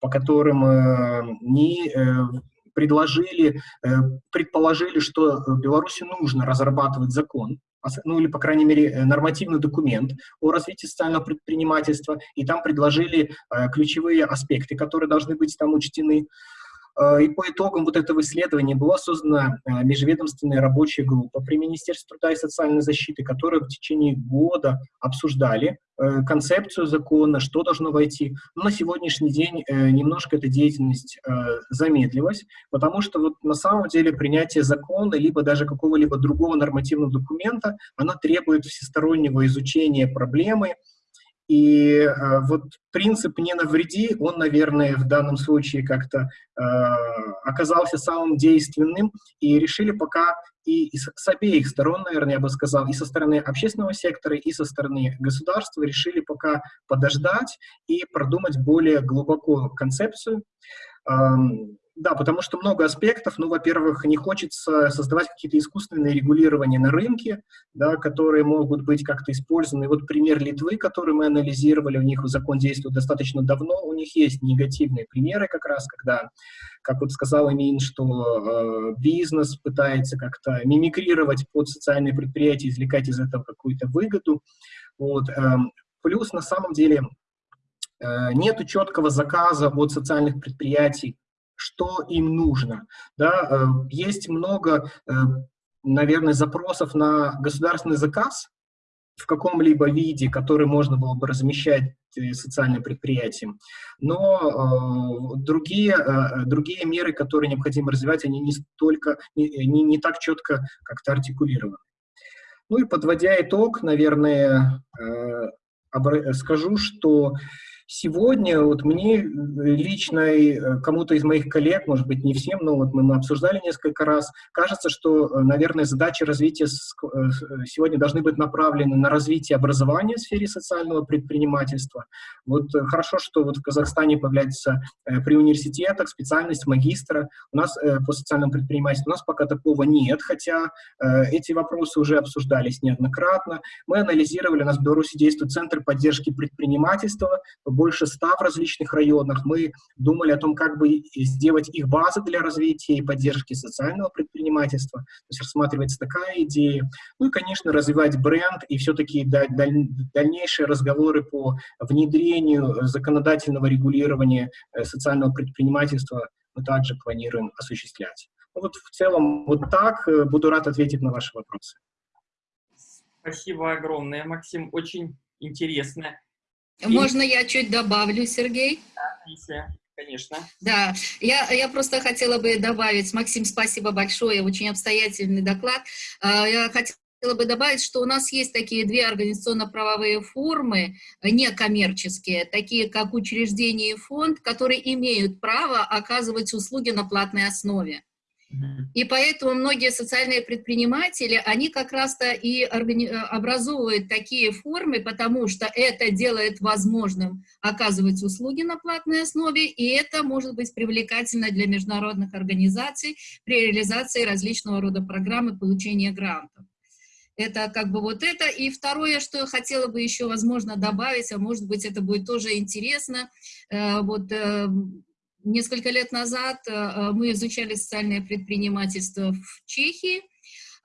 по которым э, не э, предложили, э, предположили, что Беларуси нужно разрабатывать закон, ну или, по крайней мере, нормативный документ о развитии социального предпринимательства, и там предложили ключевые аспекты, которые должны быть там учтены. Э, и по итогам вот этого исследования была создана э, межведомственная рабочая группа при Министерстве труда и социальной защиты, которая в течение года обсуждали э, концепцию закона, что должно войти. Но на сегодняшний день немножко эта деятельность замедлилась, потому что вот на самом деле принятие закона, либо даже какого-либо другого нормативного документа, она требует всестороннего изучения проблемы, И э, вот принцип «не навреди», он, наверное, в данном случае как-то э, оказался самым действенным, и решили пока и, и с, обеих сторон, наверное, я бы сказал, и со стороны общественного сектора, и со стороны государства решили пока подождать и продумать более глубоко концепцию. Эм, да, потому что много аспектов. Ну, во-первых, не хочется создавать какие-то искусственные регулирования на рынке, да, которые могут быть как-то использованы. Вот пример Литвы, который мы анализировали, у них закон действует достаточно давно, у них есть негативные примеры как раз, когда, как вот сказал Эмин, что э, бизнес пытается как-то мимикрировать под социальные предприятия, извлекать из этого какую-то выгоду. Вот, э, плюс, на самом деле, э, нету четкого заказа от социальных предприятий, что им нужно. Да? Э, есть много, э, наверное, запросов на государственный заказ в каком-либо виде, который можно было бы размещать э, социальным предприятиям. Но другие, другие меры, которые необходимо развивать, они не, столько, не, не, так четко как-то артикулированы. Ну и подводя итог, наверное, скажу, что Сегодня вот мне лично, э, кому-то из моих коллег, может быть, не всем, но вот мы, мы обсуждали несколько раз, кажется, что, э, наверное, задачи развития э, сегодня должны быть направлены на развитие образования в сфере социального предпринимательства. Вот хорошо, что вот в Казахстане появляется при университетах специальность магистра. У нас по социальному предпринимательству у нас пока такого нет, хотя эти вопросы уже обсуждались неоднократно. Мы анализировали, у нас в Беларуси действует Центр поддержки предпринимательства, больше ста в различных районах. Мы думали о том, как бы сделать их базы для развития и поддержки социального предпринимательства. То есть рассматривается такая идея. Ну и, конечно, развивать бренд и все-таки дальнейшие разговоры по внедрению законодательного регулирования э, социального предпринимательства мы также планируем осуществлять. Ну вот в целом вот так. Э, буду рад ответить на ваши вопросы. Спасибо огромное, Максим. Очень интересно. Можно я чуть добавлю, Сергей? Да, конечно. Да, я, я просто хотела бы добавить, Максим, спасибо большое, очень обстоятельный доклад. А, я хотела бы добавить, что у нас есть такие две организационно-правовые формы, некоммерческие, такие как учреждение и фонд, которые имеют право оказывать услуги на платной основе. И поэтому многие социальные предприниматели, они как раз-то и. Э, образовывают такие формы, потому что это делает возможным оказывать услуги на платной основе, и это может быть привлекательно для международных организаций при реализации различного рода программ и получения грантов. Это как бы вот это. И второе, что я хотела бы еще, возможно, добавить, а может быть, это будет тоже интересно, э, вот э, Несколько лет назад э, мы изучали социальное предпринимательство в Чехии,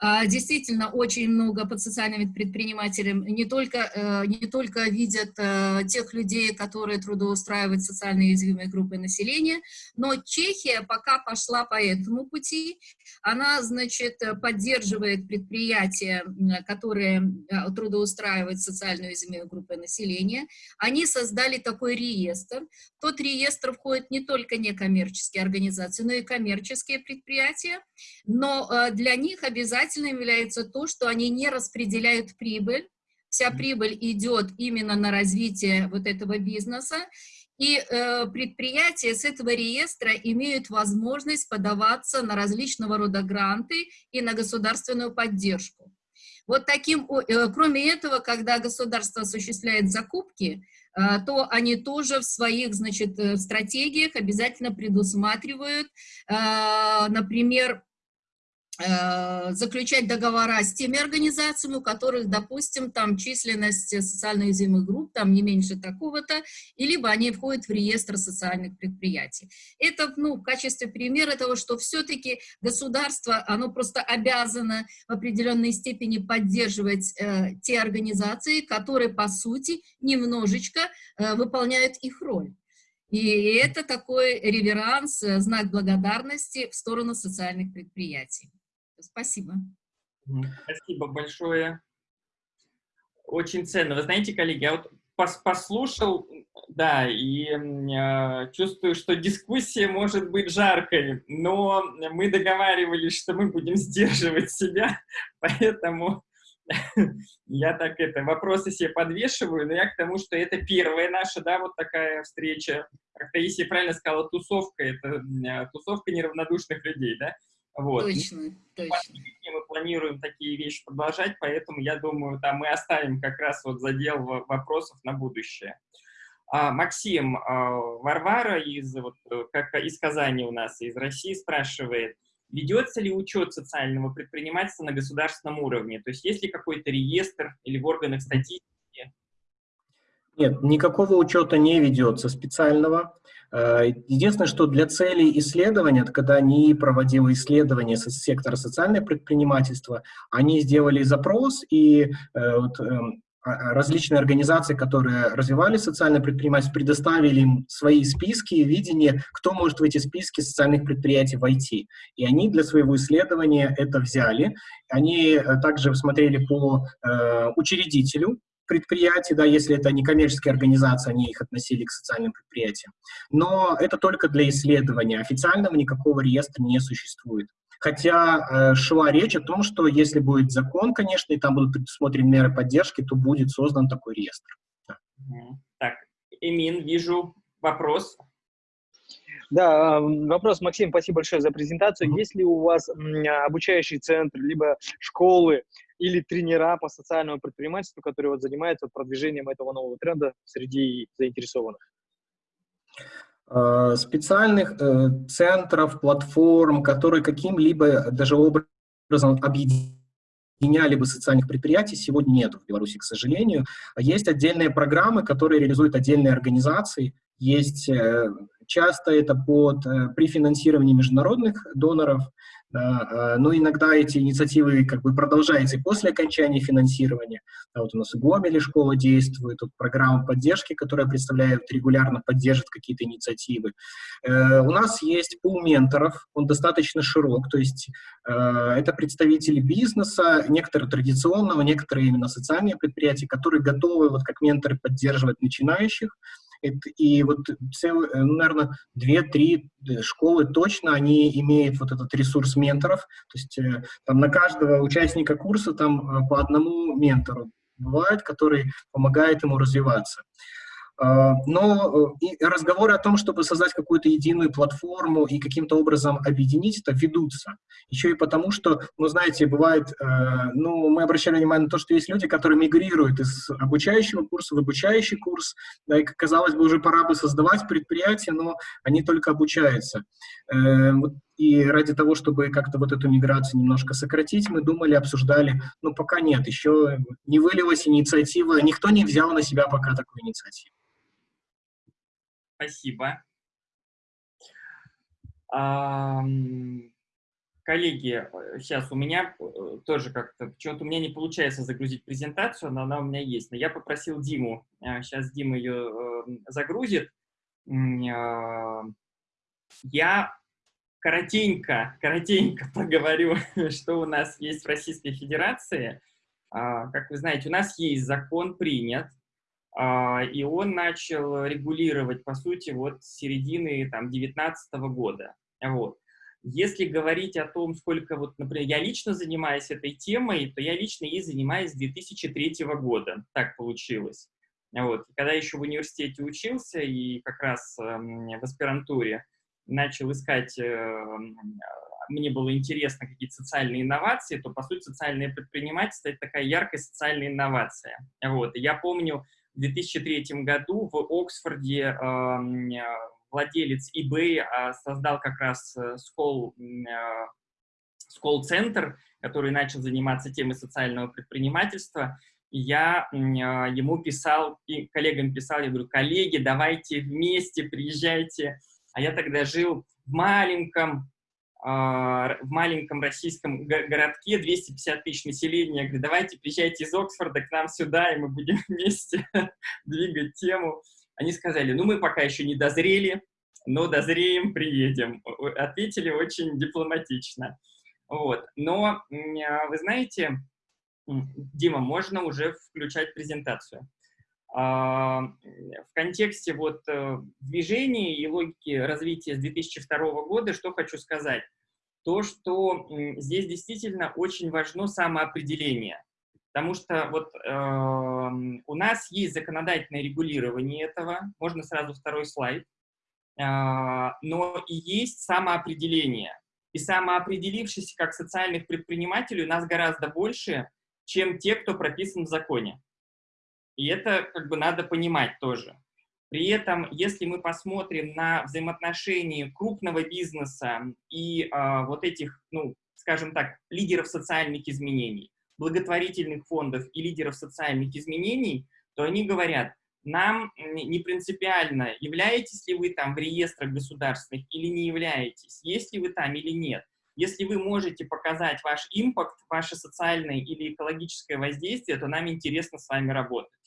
а, действительно, очень много под социальными предпринимателями не только, э, не только видят э, тех людей, которые трудоустраивают социально уязвимые группы населения, но Чехия пока пошла по этому пути. Она, значит, поддерживает предприятия, которые э, трудоустраивают социально уязвимые группы населения. Они создали такой реестр. В тот реестр входят не только некоммерческие организации, но и коммерческие предприятия, но для них обязательно обязательным является то, что они не распределяют прибыль, вся прибыль идет именно на развитие вот этого бизнеса, и э, предприятия с этого реестра имеют возможность подаваться на различного рода гранты и на государственную поддержку. Вот таким, э, кроме этого, когда государство осуществляет закупки, э, то они тоже в своих, значит, э, стратегиях обязательно предусматривают, например, заключать договора с теми организациями, у которых, допустим, там численность социально уязвимых групп там не меньше такого-то, и либо они входят в реестр социальных предприятий. Это, ну, в качестве примера того, что все-таки государство, оно просто обязано в определенной степени поддерживать э, те организации, которые, по сути, немножечко э, выполняют их роль. И это такой реверанс, э, знак благодарности в сторону социальных предприятий. Спасибо. Спасибо большое. Очень ценно. Вы знаете, коллеги, я вот пос послушал, да, и э, чувствую, что дискуссия может быть жаркой, но мы договаривались, что мы будем сдерживать себя, поэтому я так это, вопросы себе подвешиваю, но я к тому, что это первая наша, да, вот такая встреча. Как Таисия правильно сказала, тусовка, это а, тусовка неравнодушных людей, да? Вот. Точно, точно. Мы планируем такие вещи продолжать, поэтому я думаю, там мы оставим как раз вот задел вопросов на будущее. А, Максим, а, Варвара из, вот, как из Казани у нас, из России спрашивает, ведется ли учет социального предпринимательства на государственном уровне? То есть есть ли какой-то реестр или в органах статистики? Нет, никакого учета не ведется специального. Э, единственное, что для целей исследования, когда они проводили исследования со сектора социального предпринимательства, они сделали запрос, и э, вот, эм, а, а, различные организации, которые развивали социальное предпринимательство, предоставили им свои списки и видение, кто может в эти списки социальных предприятий войти. И они для своего исследования это взяли. Они э, также смотрели по э, учредителю предприятий, да, если это не коммерческие организации, они их относили к социальным предприятиям. Но это только для исследования. Официального никакого реестра не существует. Хотя э, шла речь о том, что если будет закон, конечно, и там будут предусмотрены меры поддержки, то будет создан такой реестр. Так, Эмин, вижу вопрос. Да, вопрос, Максим, спасибо большое за презентацию. Mm -hmm. Есть ли у вас обучающий центр, либо школы или тренера по социальному предпринимательству, которые вот занимаются продвижением этого нового тренда среди заинтересованных? Э, специальных э, центров, платформ, которые каким-либо даже образом объединяли бы социальных предприятий, сегодня нет в Беларуси, к сожалению. Есть отдельные программы, которые реализуют отдельные организации. Есть э, часто это под при финансировании международных доноров, да, но иногда эти инициативы как бы продолжаются и после окончания финансирования. Да, вот у нас и Гомеле школа действует, тут программа поддержки, которая представляет, регулярно поддержит какие-то инициативы. Э, у нас есть пул менторов, он достаточно широк, то есть э, это представители бизнеса, некоторые традиционного, некоторые именно социальные предприятия, которые готовы вот как менторы поддерживать начинающих, и вот, э, ну, наверное, две-три э, школы точно, они имеют вот этот ресурс менторов, то есть э, там на каждого участника курса там по одному ментору бывает, который помогает ему развиваться. А, но э, разговоры о том, чтобы создать какую-то единую платформу и каким-то образом объединить это, ведутся. Еще и потому, что, ну, знаете, бывает, э, ну, мы обращали внимание на то, что есть люди, которые мигрируют из обучающего курса в обучающий курс, да, и, казалось бы, уже пора бы создавать предприятие, но они только обучаются. Э, и ради того, чтобы как-то вот эту миграцию немножко сократить, мы думали, обсуждали, но пока нет, еще не вылилась инициатива, никто не взял на себя пока такую инициативу. Спасибо. Коллеги, сейчас у меня э, тоже как-то, почему-то у меня не получается загрузить презентацию, но она у меня есть. Но я попросил Диму, сейчас а, Дима ее э, загрузит. Я коротенько, коротенько поговорю, что у нас есть в Российской Федерации. А, как вы знаете, у нас есть закон принят, и он начал регулировать, по сути, вот с середины там, 19 года. Вот. Если говорить о том, сколько, вот, например, я лично занимаюсь этой темой, то я лично ей занимаюсь с 2003 года, так получилось. Вот. Когда еще в университете учился и как раз э, в аспирантуре начал искать, э, мне было интересно какие-то социальные инновации, то, по сути, социальное предпринимательство — это такая яркая социальная инновация. Вот. Я помню, в 2003 году в Оксфорде владелец eBay а, создал как раз Skoll, Skoll Center, который начал заниматься темой социального предпринимательства. Я а, ему писал, и коллегам писал, я говорю, коллеги, давайте вместе, приезжайте. А я тогда жил в маленьком в маленьком российском городке, 250 тысяч населения, я говорю, давайте приезжайте из Оксфорда к нам сюда, и мы будем вместе двигать тему. Они сказали, ну мы пока еще не дозрели, но дозреем, приедем. Ответили очень дипломатично. Вот. Но, а, вы знаете, Дима, можно уже включать презентацию. А, в контексте вот э, движения и логики развития с 2002 года, что хочу сказать? То, что здесь действительно очень важно самоопределение. Потому что вот э, у нас есть законодательное регулирование этого, можно сразу второй слайд, э, но и есть самоопределение. И самоопределившись как социальных предпринимателей у нас гораздо больше, чем те, кто прописан в законе. И это как бы надо понимать тоже. При этом, если мы посмотрим на взаимоотношения крупного бизнеса и э, вот этих, ну, скажем так, лидеров социальных изменений, благотворительных фондов и лидеров социальных изменений, то они говорят, нам не принципиально, являетесь ли вы там в реестрах государственных или не являетесь, есть ли вы там или нет. Если вы можете показать ваш импакт, ваше социальное или экологическое воздействие, то нам интересно с вами работать.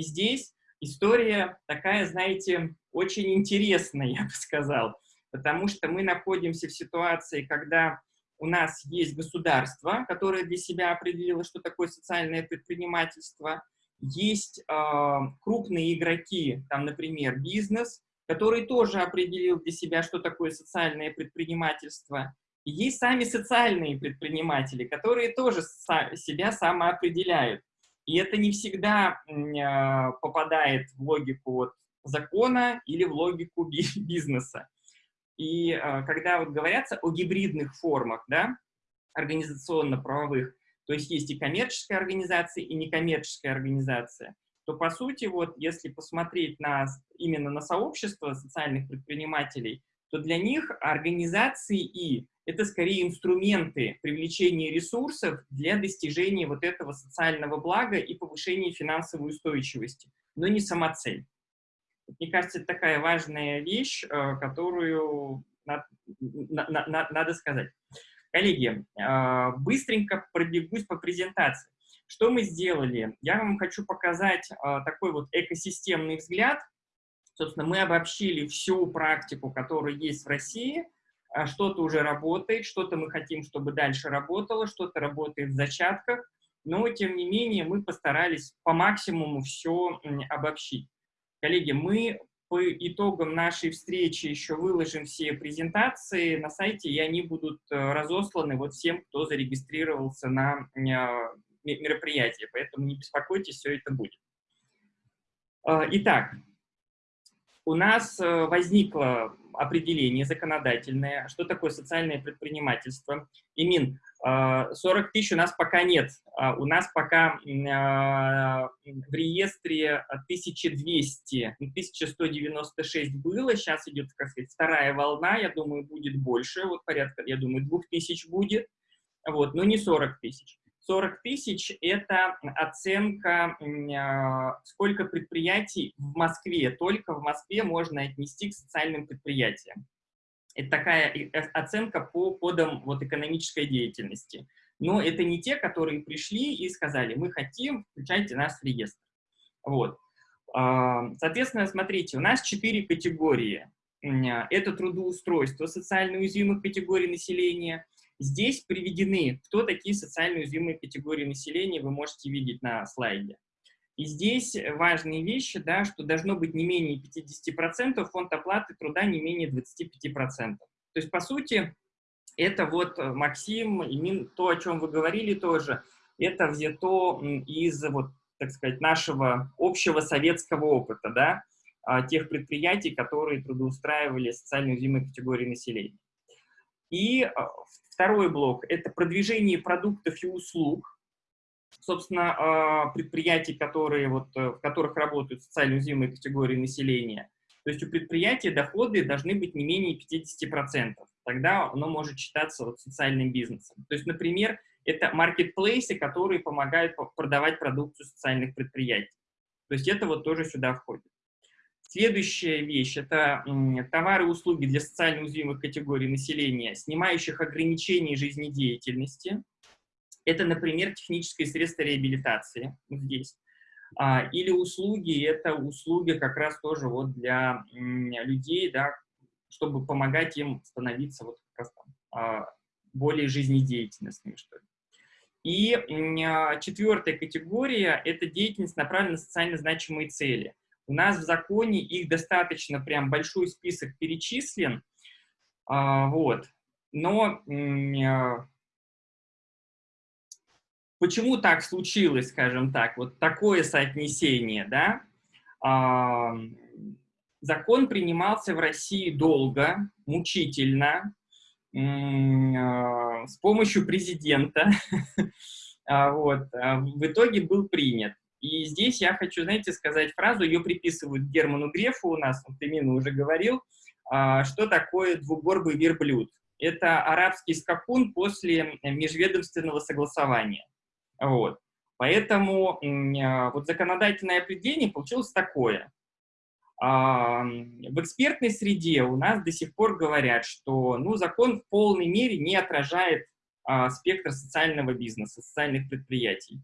И здесь история такая, знаете, очень интересная, я бы сказал, потому что мы находимся в ситуации, когда у нас есть государство, которое для себя определило, что такое социальное предпринимательство, есть э, крупные игроки, там, например, бизнес, который тоже определил для себя, что такое социальное предпринимательство, и есть сами социальные предприниматели, которые тоже себя самоопределяют. И это не всегда э, попадает в логику вот закона или в логику бизнеса. И э, когда вот говорятся о гибридных формах, да, организационно-правовых, то есть есть и коммерческая организация, и некоммерческая организация, то по сути, вот если посмотреть на, именно на сообщество социальных предпринимателей, то для них организации и это скорее инструменты привлечения ресурсов для достижения вот этого социального блага и повышения финансовой устойчивости, но не сама цель. Мне кажется, это такая важная вещь, э, которую надо, надо сказать. Коллеги, э, быстренько пробегусь по презентации. Что мы сделали? Я вам хочу показать э, такой вот экосистемный взгляд. Собственно, мы обобщили всю практику, которая есть в России. Что-то уже работает, что-то мы хотим, чтобы дальше работало, что-то работает в зачатках. Но, тем не менее, мы постарались по максимуму все обобщить. Коллеги, мы по итогам нашей встречи еще выложим все презентации на сайте, и они будут э, разосланы вот всем, кто зарегистрировался на э, мероприятие. Поэтому не беспокойтесь, все это будет. Э, итак, у нас возникло определение законодательное, что такое социальное предпринимательство. Имин, 40 а, тысяч у нас пока нет. А, у нас пока а, в реестре 1200, 1196 было, сейчас идет, как сказать, вторая волна, я думаю, будет больше, вот порядка, я думаю, 2000 будет, вот, но не 40 тысяч. 40 тысяч – это оценка, сколько предприятий в Москве, только в Москве можно отнести к социальным предприятиям. Это такая э, оценка по кодам вот, экономической деятельности. Но это не те, которые пришли и сказали, мы хотим, включайте нас в реестр. Вот. Соответственно, смотрите, у нас четыре категории. Это трудоустройство социально уязвимых категорий населения. Здесь приведены, кто такие социально уязвимые категории населения, вы можете видеть на слайде. И здесь важные вещи, да, что должно быть не менее 50%, фонд оплаты труда не менее 25%. То есть, по сути, это вот, э, Максим, и то, о чем вы говорили тоже, это взято из, вот, так сказать, нашего общего советского опыта, да, а, тех предприятий, которые трудоустраивали социально уязвимые категории населения. И а, второй блок – это продвижение продуктов и услуг, собственно, а, предприятий, которые, вот, э, в которых работают социально уязвимые категории населения. То есть у предприятия доходы должны быть не менее 50%. Тогда оно может считаться вот социальным бизнесом. То есть, например, это маркетплейсы, которые помогают продавать продукцию социальных предприятий. То есть это вот тоже сюда входит. Следующая вещь – это товары и услуги для социально уязвимых категорий населения, снимающих ограничения жизнедеятельности. Это, например, технические средства реабилитации здесь. А, или услуги, это услуги как раз тоже вот для людей, да, чтобы помогать им становиться вот как раз там, а, более жизнедеятельностными, что ли. И а, четвертая категория – это деятельность, направленная на социально значимые цели. У нас в законе их достаточно, прям большой список перечислен, вот. Но почему так случилось, скажем так, вот такое соотнесение, да? А, закон принимался в России долго, мучительно, а, с помощью президента, а, вот, в итоге был принят. И здесь я хочу, знаете, сказать фразу, ее приписывают Герману Грефу у нас, вот Эмин уже говорил, что такое двугорбый верблюд. Это арабский скакун после межведомственного согласования. Вот. Поэтому вот законодательное определение получилось такое. В экспертной среде у нас до сих пор говорят, что ну, закон в полной мере не отражает а, спектр социального бизнеса, социальных предприятий.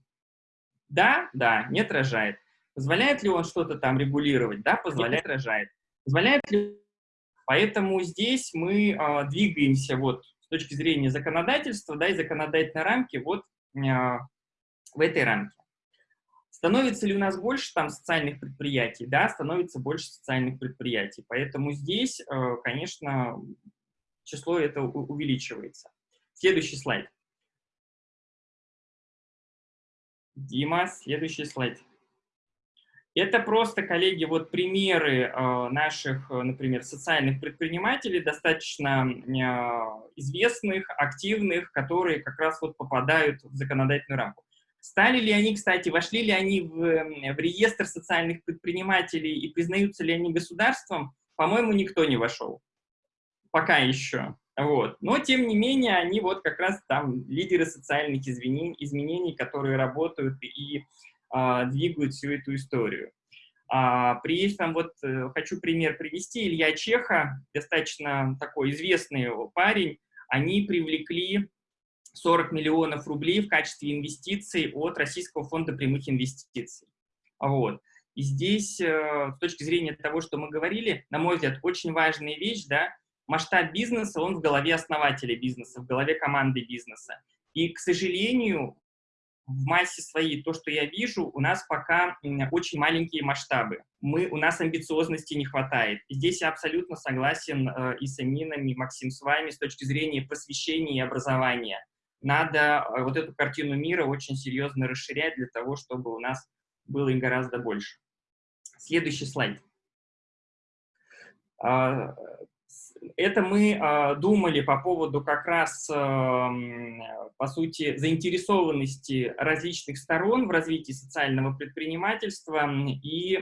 Да, да, не отражает. Позволяет ли он что-то там регулировать? Да, позволяет, отражает. Позволяет ли... Поэтому здесь мы а, двигаемся вот с точки зрения законодательства, да, и законодательной рамки вот а, в этой рамке. Становится ли у нас больше там социальных предприятий? Да, становится больше социальных предприятий. Поэтому здесь, э, конечно, число это увеличивается. Следующий слайд. Дима, следующий слайд. Это просто, коллеги, вот примеры э, наших, э, например, социальных предпринимателей, достаточно известных, активных, которые как раз вот попадают в законодательную рамку. Стали ли они, кстати, вошли ли они в, в реестр социальных предпринимателей и признаются ли они государством, по-моему, никто не вошел. Пока еще. Вот. Но, тем не менее, они вот как раз там лидеры социальных изменений, изменений которые работают и а, двигают всю эту историю. А, при этом вот э, хочу пример привести. Илья Чеха, достаточно такой известный парень, они привлекли 40 миллионов рублей в качестве инвестиций от Российского фонда прямых инвестиций. Вот. И здесь, э, с точки зрения того, что мы говорили, на мой взгляд, очень важная вещь, да, масштаб бизнеса, он в голове основателя бизнеса, в голове команды бизнеса. И, к сожалению, в массе своей, то, что я вижу, у нас пока очень маленькие масштабы. Мы, у нас амбициозности не хватает. Здесь я абсолютно согласен э, и с Амином, и Максим с вами с точки зрения просвещения и образования надо э, вот эту картину мира очень серьезно расширять для того, чтобы у нас было их гораздо больше. Следующий слайд. А, это мы а, думали по поводу как раз, эм, по сути, заинтересованности различных сторон в развитии социального предпринимательства и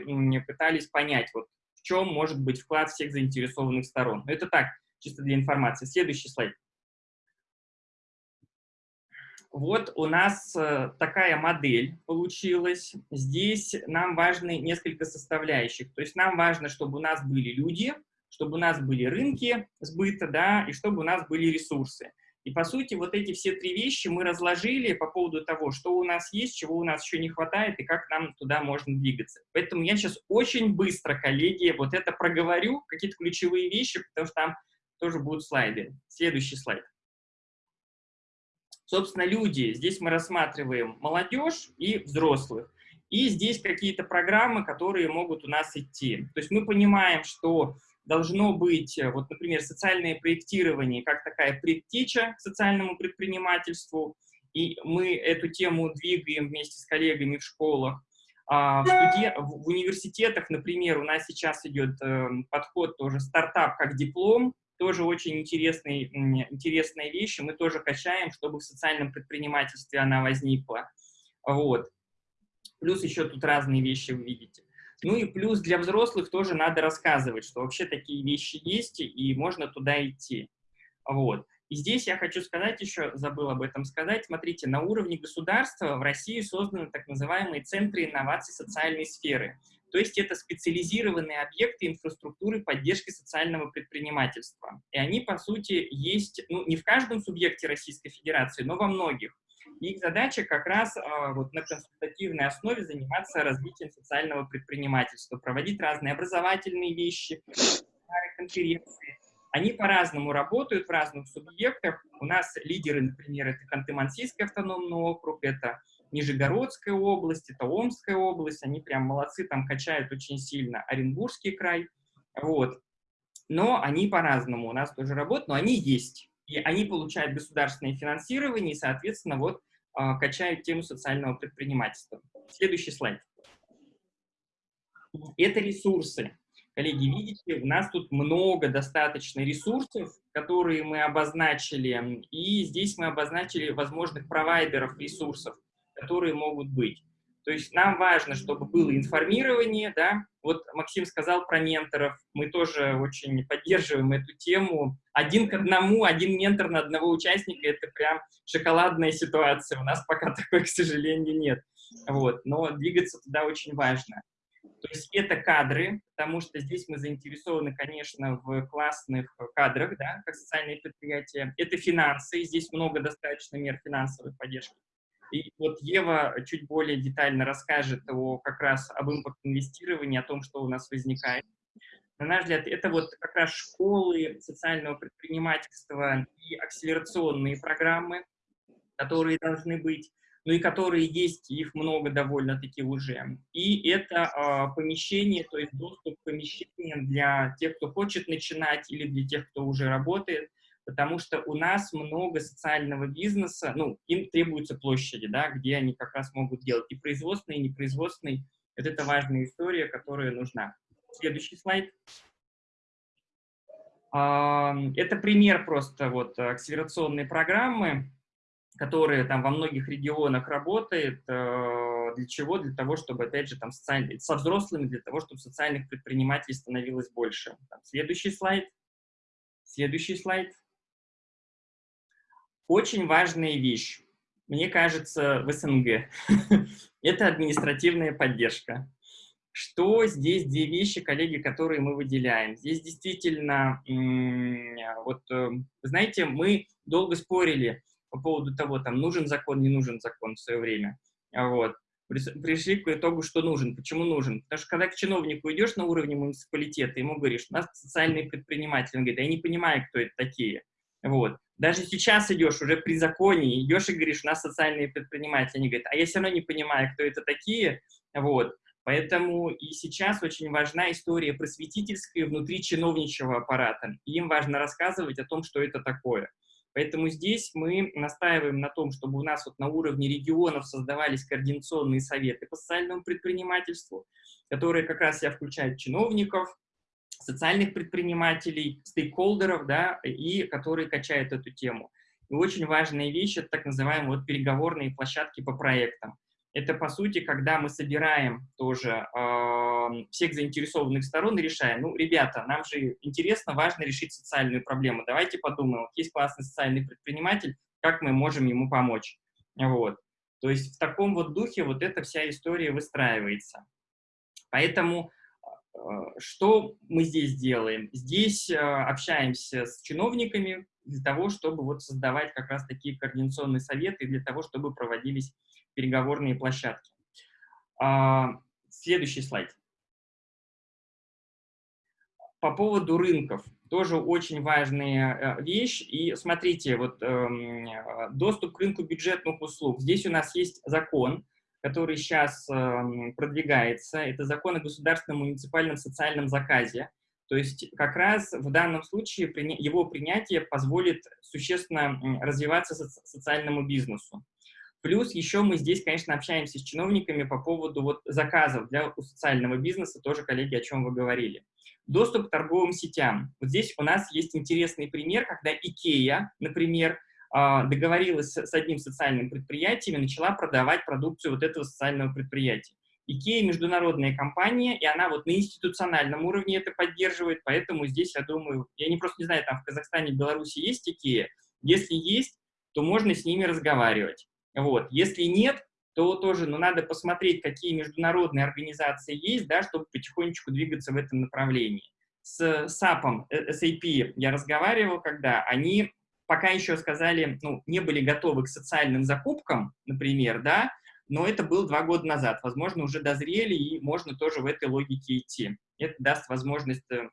пытались понять, вот, в чем может быть вклад всех заинтересованных сторон. Это так, чисто для информации. Следующий слайд. Вот у нас э, такая модель получилась. Здесь нам важны несколько составляющих. То есть нам важно, чтобы у нас были люди, чтобы у нас были рынки сбыта, да, и чтобы у нас были ресурсы. И, по сути, вот эти все три вещи мы разложили по поводу того, что у нас есть, чего у нас еще не хватает и как нам туда можно двигаться. Поэтому я сейчас очень быстро, коллеги, вот это проговорю, какие-то ключевые вещи, потому что там тоже будут слайды. Следующий слайд. Собственно, люди, здесь мы рассматриваем молодежь и взрослых. И здесь какие-то программы, которые могут у нас идти. То есть мы понимаем, что должно быть, э, вот, например, социальное проектирование как такая предтеча к социальному предпринимательству, и мы эту тему двигаем вместе с коллегами в школах. А в, студи... в университетах, например, у нас сейчас идет э, подход тоже стартап как диплом, тоже очень интересные, интересные вещи, мы тоже качаем, чтобы в социальном предпринимательстве она возникла. Вот. Плюс еще тут разные вещи вы видите. Ну и плюс для взрослых тоже надо рассказывать, что вообще такие вещи есть, и можно туда идти. Вот. И здесь я хочу сказать еще, забыл об этом сказать, смотрите, на уровне государства в России созданы так называемые центры инноваций социальной сферы. То есть это специализированные объекты инфраструктуры поддержки социального предпринимательства. И они, по сути, есть ну, не в каждом субъекте Российской Федерации, но во многих. Их задача как раз а, вот, на консультативной основе заниматься развитием социального предпринимательства, проводить разные образовательные вещи, конференции. Они по-разному работают в разных субъектах. У нас лидеры, например, это Ханты-Мансийский автономный округ, это Нижегородская область, это Омская область, они прям молодцы, там качают очень сильно. Оренбургский край, вот. Но они по-разному у нас тоже работают, но они есть. И они получают государственное финансирование, и, соответственно, вот качают тему социального предпринимательства. Следующий слайд. Это ресурсы. Коллеги, видите, у нас тут много достаточно ресурсов, которые мы обозначили, и здесь мы обозначили возможных провайдеров ресурсов, которые могут быть. То есть нам важно, чтобы было информирование, да, вот Максим сказал про менторов, мы тоже очень поддерживаем эту тему. Один к одному, один ментор на одного участника – это прям шоколадная ситуация, у нас пока такой, к сожалению, нет. Вот, но двигаться туда очень важно. То есть это кадры, потому что здесь мы заинтересованы, конечно, в классных кадрах, да, как социальные предприятия. Это финансы, здесь много достаточно мер финансовой поддержки. И вот Ева чуть более детально расскажет о, как раз об импорт-инвестировании, о том, что у нас возникает. На наш взгляд, это вот как раз школы социального предпринимательства и акселерационные программы, которые должны быть, ну и которые есть, их много довольно-таки уже. И это э, помещение, то есть доступ к помещениям для тех, кто хочет начинать, или для тех, кто уже работает, потому что у нас много социального бизнеса, ну, им требуются площади, да, где они как раз могут делать и производственные, и непроизводственные. Вот это важная история, которая нужна. Следующий слайд. Это пример просто вот акселерационной программы, которая там во многих регионах работает. Э, для чего? Для того, чтобы, опять же, там социаль... со взрослыми, для того, чтобы социальных предпринимателей становилось больше. Там, следующий слайд. Следующий слайд. Очень важная вещь, мне кажется, в СНГ. Это административная поддержка. Что здесь две вещи, коллеги, которые мы выделяем? Здесь действительно, вот, э, знаете, мы долго спорили по поводу того, там, нужен закон, не нужен закон в свое время. Вот. Пришли к итогу, что нужен. Почему нужен? Потому что когда к чиновнику идешь на уровне муниципалитета, ему говоришь, у нас социальные предприниматели. Он говорит, я не понимаю, кто это такие. Вот. Даже сейчас идешь уже при законе, идешь и говоришь, у нас социальные предприниматели, они говорят, а я все равно не понимаю, кто это такие, вот. Поэтому и сейчас очень важна история просветительская внутри чиновничьего аппарата. И им важно рассказывать о том, что это такое. Поэтому здесь мы настаиваем на том, чтобы у нас вот на уровне регионов создавались координационные советы по социальному предпринимательству, которые как раз себя включают чиновников, социальных предпринимателей, стейкхолдеров, да, и которые качают эту тему. И очень важная вещь — это так называемые вот переговорные площадки по проектам. Это, по сути, когда мы собираем тоже э, всех заинтересованных сторон и решаем, ну, ребята, нам же интересно, важно решить социальную проблему, давайте подумаем, вот есть классный социальный предприниматель, как мы можем ему помочь. Вот. То есть в таком вот духе вот эта вся история выстраивается. Поэтому что мы здесь делаем? Здесь э, общаемся с чиновниками для того, чтобы вот создавать как раз такие координационные советы, для того, чтобы проводились переговорные площадки. А, следующий слайд. По поводу рынков. Тоже очень важная э, вещь. И смотрите, вот эм, доступ к рынку бюджетных услуг. Здесь у нас есть закон, который сейчас эм, продвигается, это закон о государственном муниципальном социальном заказе. То есть как раз в данном случае его принятие позволит существенно развиваться социальному бизнесу. Плюс еще мы здесь, конечно, общаемся с чиновниками по поводу вот заказов для социального бизнеса, тоже, коллеги, о чем вы говорили. Доступ к торговым сетям. Вот здесь у нас есть интересный пример, когда IKEA, например, договорилась с одним социальным предприятием и начала продавать продукцию вот этого социального предприятия. IKEA – международная компания, и она вот на институциональном уровне это поддерживает, поэтому здесь, я думаю, я не просто не знаю, там в Казахстане, Беларуси есть IKEA, если есть, то можно с ними разговаривать. Вот. Если нет, то тоже ну, надо посмотреть, какие международные организации есть, да, чтобы потихонечку двигаться в этом направлении. С SAP, э, SAP я разговаривал, когда они пока еще сказали, ну, не были готовы к социальным закупкам, например, да, но это было два года назад. Возможно, уже дозрели, и можно тоже в этой логике идти. Это даст возможность э,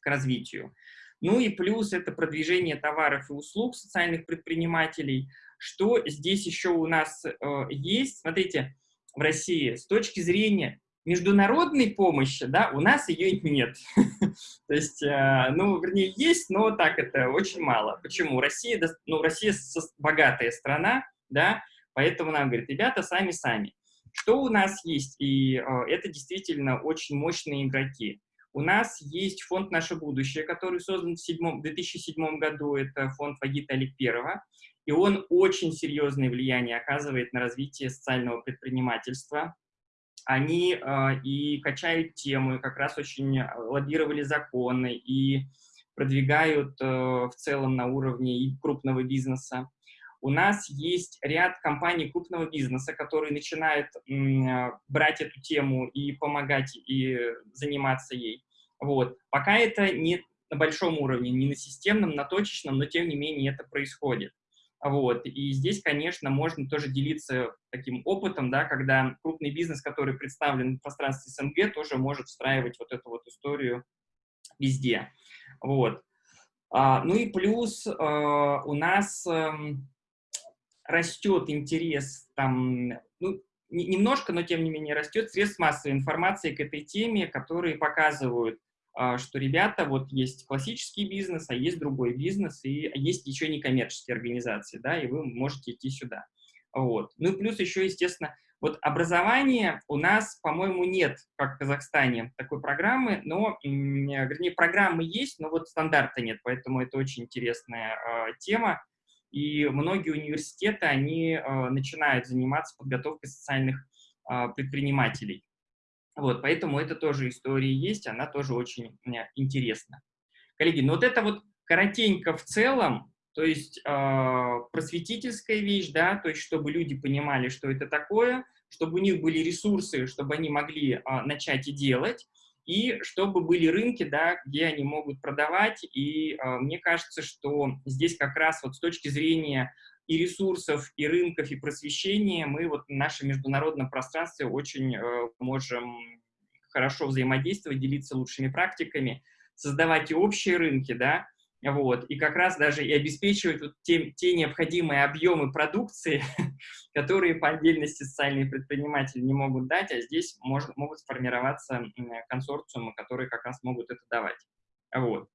к развитию. Ну и плюс это продвижение товаров и услуг социальных предпринимателей. Что здесь еще у нас э, есть? Смотрите, в России с точки зрения международной помощи, да, у нас ее нет. То есть, э, ну, вернее, есть, но так это очень мало. Почему? Россия, ну, Россия богатая страна, да, Поэтому нам говорят, ребята, сами-сами. Что у нас есть? И э, это действительно очень мощные игроки. У нас есть фонд «Наше будущее», который создан в, седьмом, в 2007 году. Это фонд Вагита Аликперова. И он очень серьезное влияние оказывает на развитие социального предпринимательства. Они э, и качают тему, и как раз очень лоббировали законы, и продвигают э, в целом на уровне и крупного бизнеса. У нас есть ряд компаний крупного бизнеса, которые начинают э, брать эту тему и помогать, и заниматься ей. Вот. Пока это не на большом уровне, не на системном, на точечном, но тем не менее это происходит. Вот. И здесь, конечно, можно тоже делиться таким опытом, да, когда крупный бизнес, который представлен в пространстве СНГ, тоже может встраивать вот эту вот историю везде. Вот. А, ну и плюс а, у нас а, растет интерес, там, ну, немножко, но тем не менее растет средств массовой информации к этой теме, которые показывают, что, ребята, вот есть классический бизнес, а есть другой бизнес, и есть еще некоммерческие организации, да, и вы можете идти сюда. Вот. Ну и плюс еще, естественно, вот образование у нас, по-моему, нет, как в Казахстане, такой программы, но, вернее, программы есть, но вот стандарта нет, поэтому это очень интересная э, тема. И многие университеты, они э, начинают заниматься подготовкой социальных э, предпринимателей. Вот, поэтому это тоже история есть, она тоже очень интересна. Коллеги, ну вот это вот коротенько в целом, то есть э, просветительская вещь, да, то есть чтобы люди понимали, что это такое, чтобы у них были ресурсы, чтобы они могли э, начать и делать, и чтобы были рынки, да, где они могут продавать. И э, мне кажется, что здесь как раз вот с точки зрения и ресурсов, и рынков, и просвещения, мы вот в нашем международном пространстве очень э, можем хорошо взаимодействовать, делиться лучшими практиками, создавать и общие рынки, да, вот, и как раз даже и обеспечивать вот те, те необходимые объемы продукции, которые по отдельности социальные предприниматели не могут дать, а здесь может, могут сформироваться консорциумы, которые как раз могут это давать. Вот.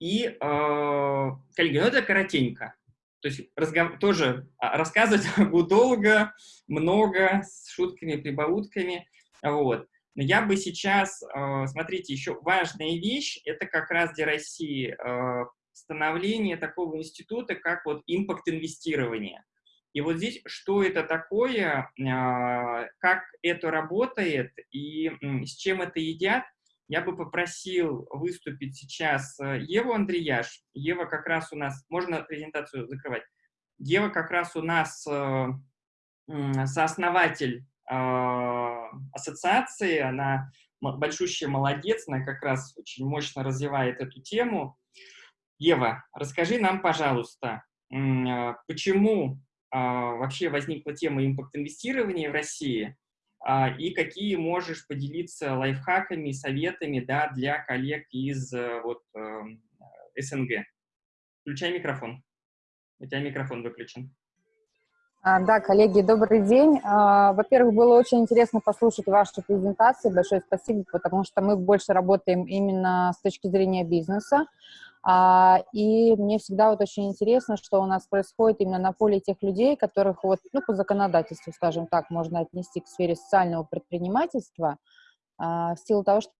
И, э, коллеги, ну это коротенько. То есть разгов... тоже а, рассказывать могу долго, много, с шутками, прибаутками. Вот. Но я бы сейчас, а, смотрите, еще важная вещь, это как раз для России а, становление такого института, как вот импакт-инвестирование. И вот здесь, что это такое, как это работает и с чем это едят, я бы попросил выступить сейчас э, Еву Андреяш. Ева как раз у нас, можно презентацию закрывать? Ева как раз у нас э, сооснователь а, ассоциации, она большущая молодец, она как раз очень мощно развивает эту тему. Ева, расскажи нам, пожалуйста, а, почему а, вообще возникла тема импакт-инвестирования в России, и какие можешь поделиться лайфхаками, советами да, для коллег из э, вот, эм, СНГ. Включай микрофон. У тебя микрофон выключен. А, да, коллеги, добрый день. А, во-первых, было очень интересно послушать ваши презентации. Большое спасибо, потому что мы больше работаем именно с точки зрения бизнеса. А, и мне всегда вот очень интересно, что у нас происходит именно на поле тех людей, которых вот, ну, по законодательству, скажем так, можно отнести к сфере социального предпринимательства, в силу того, что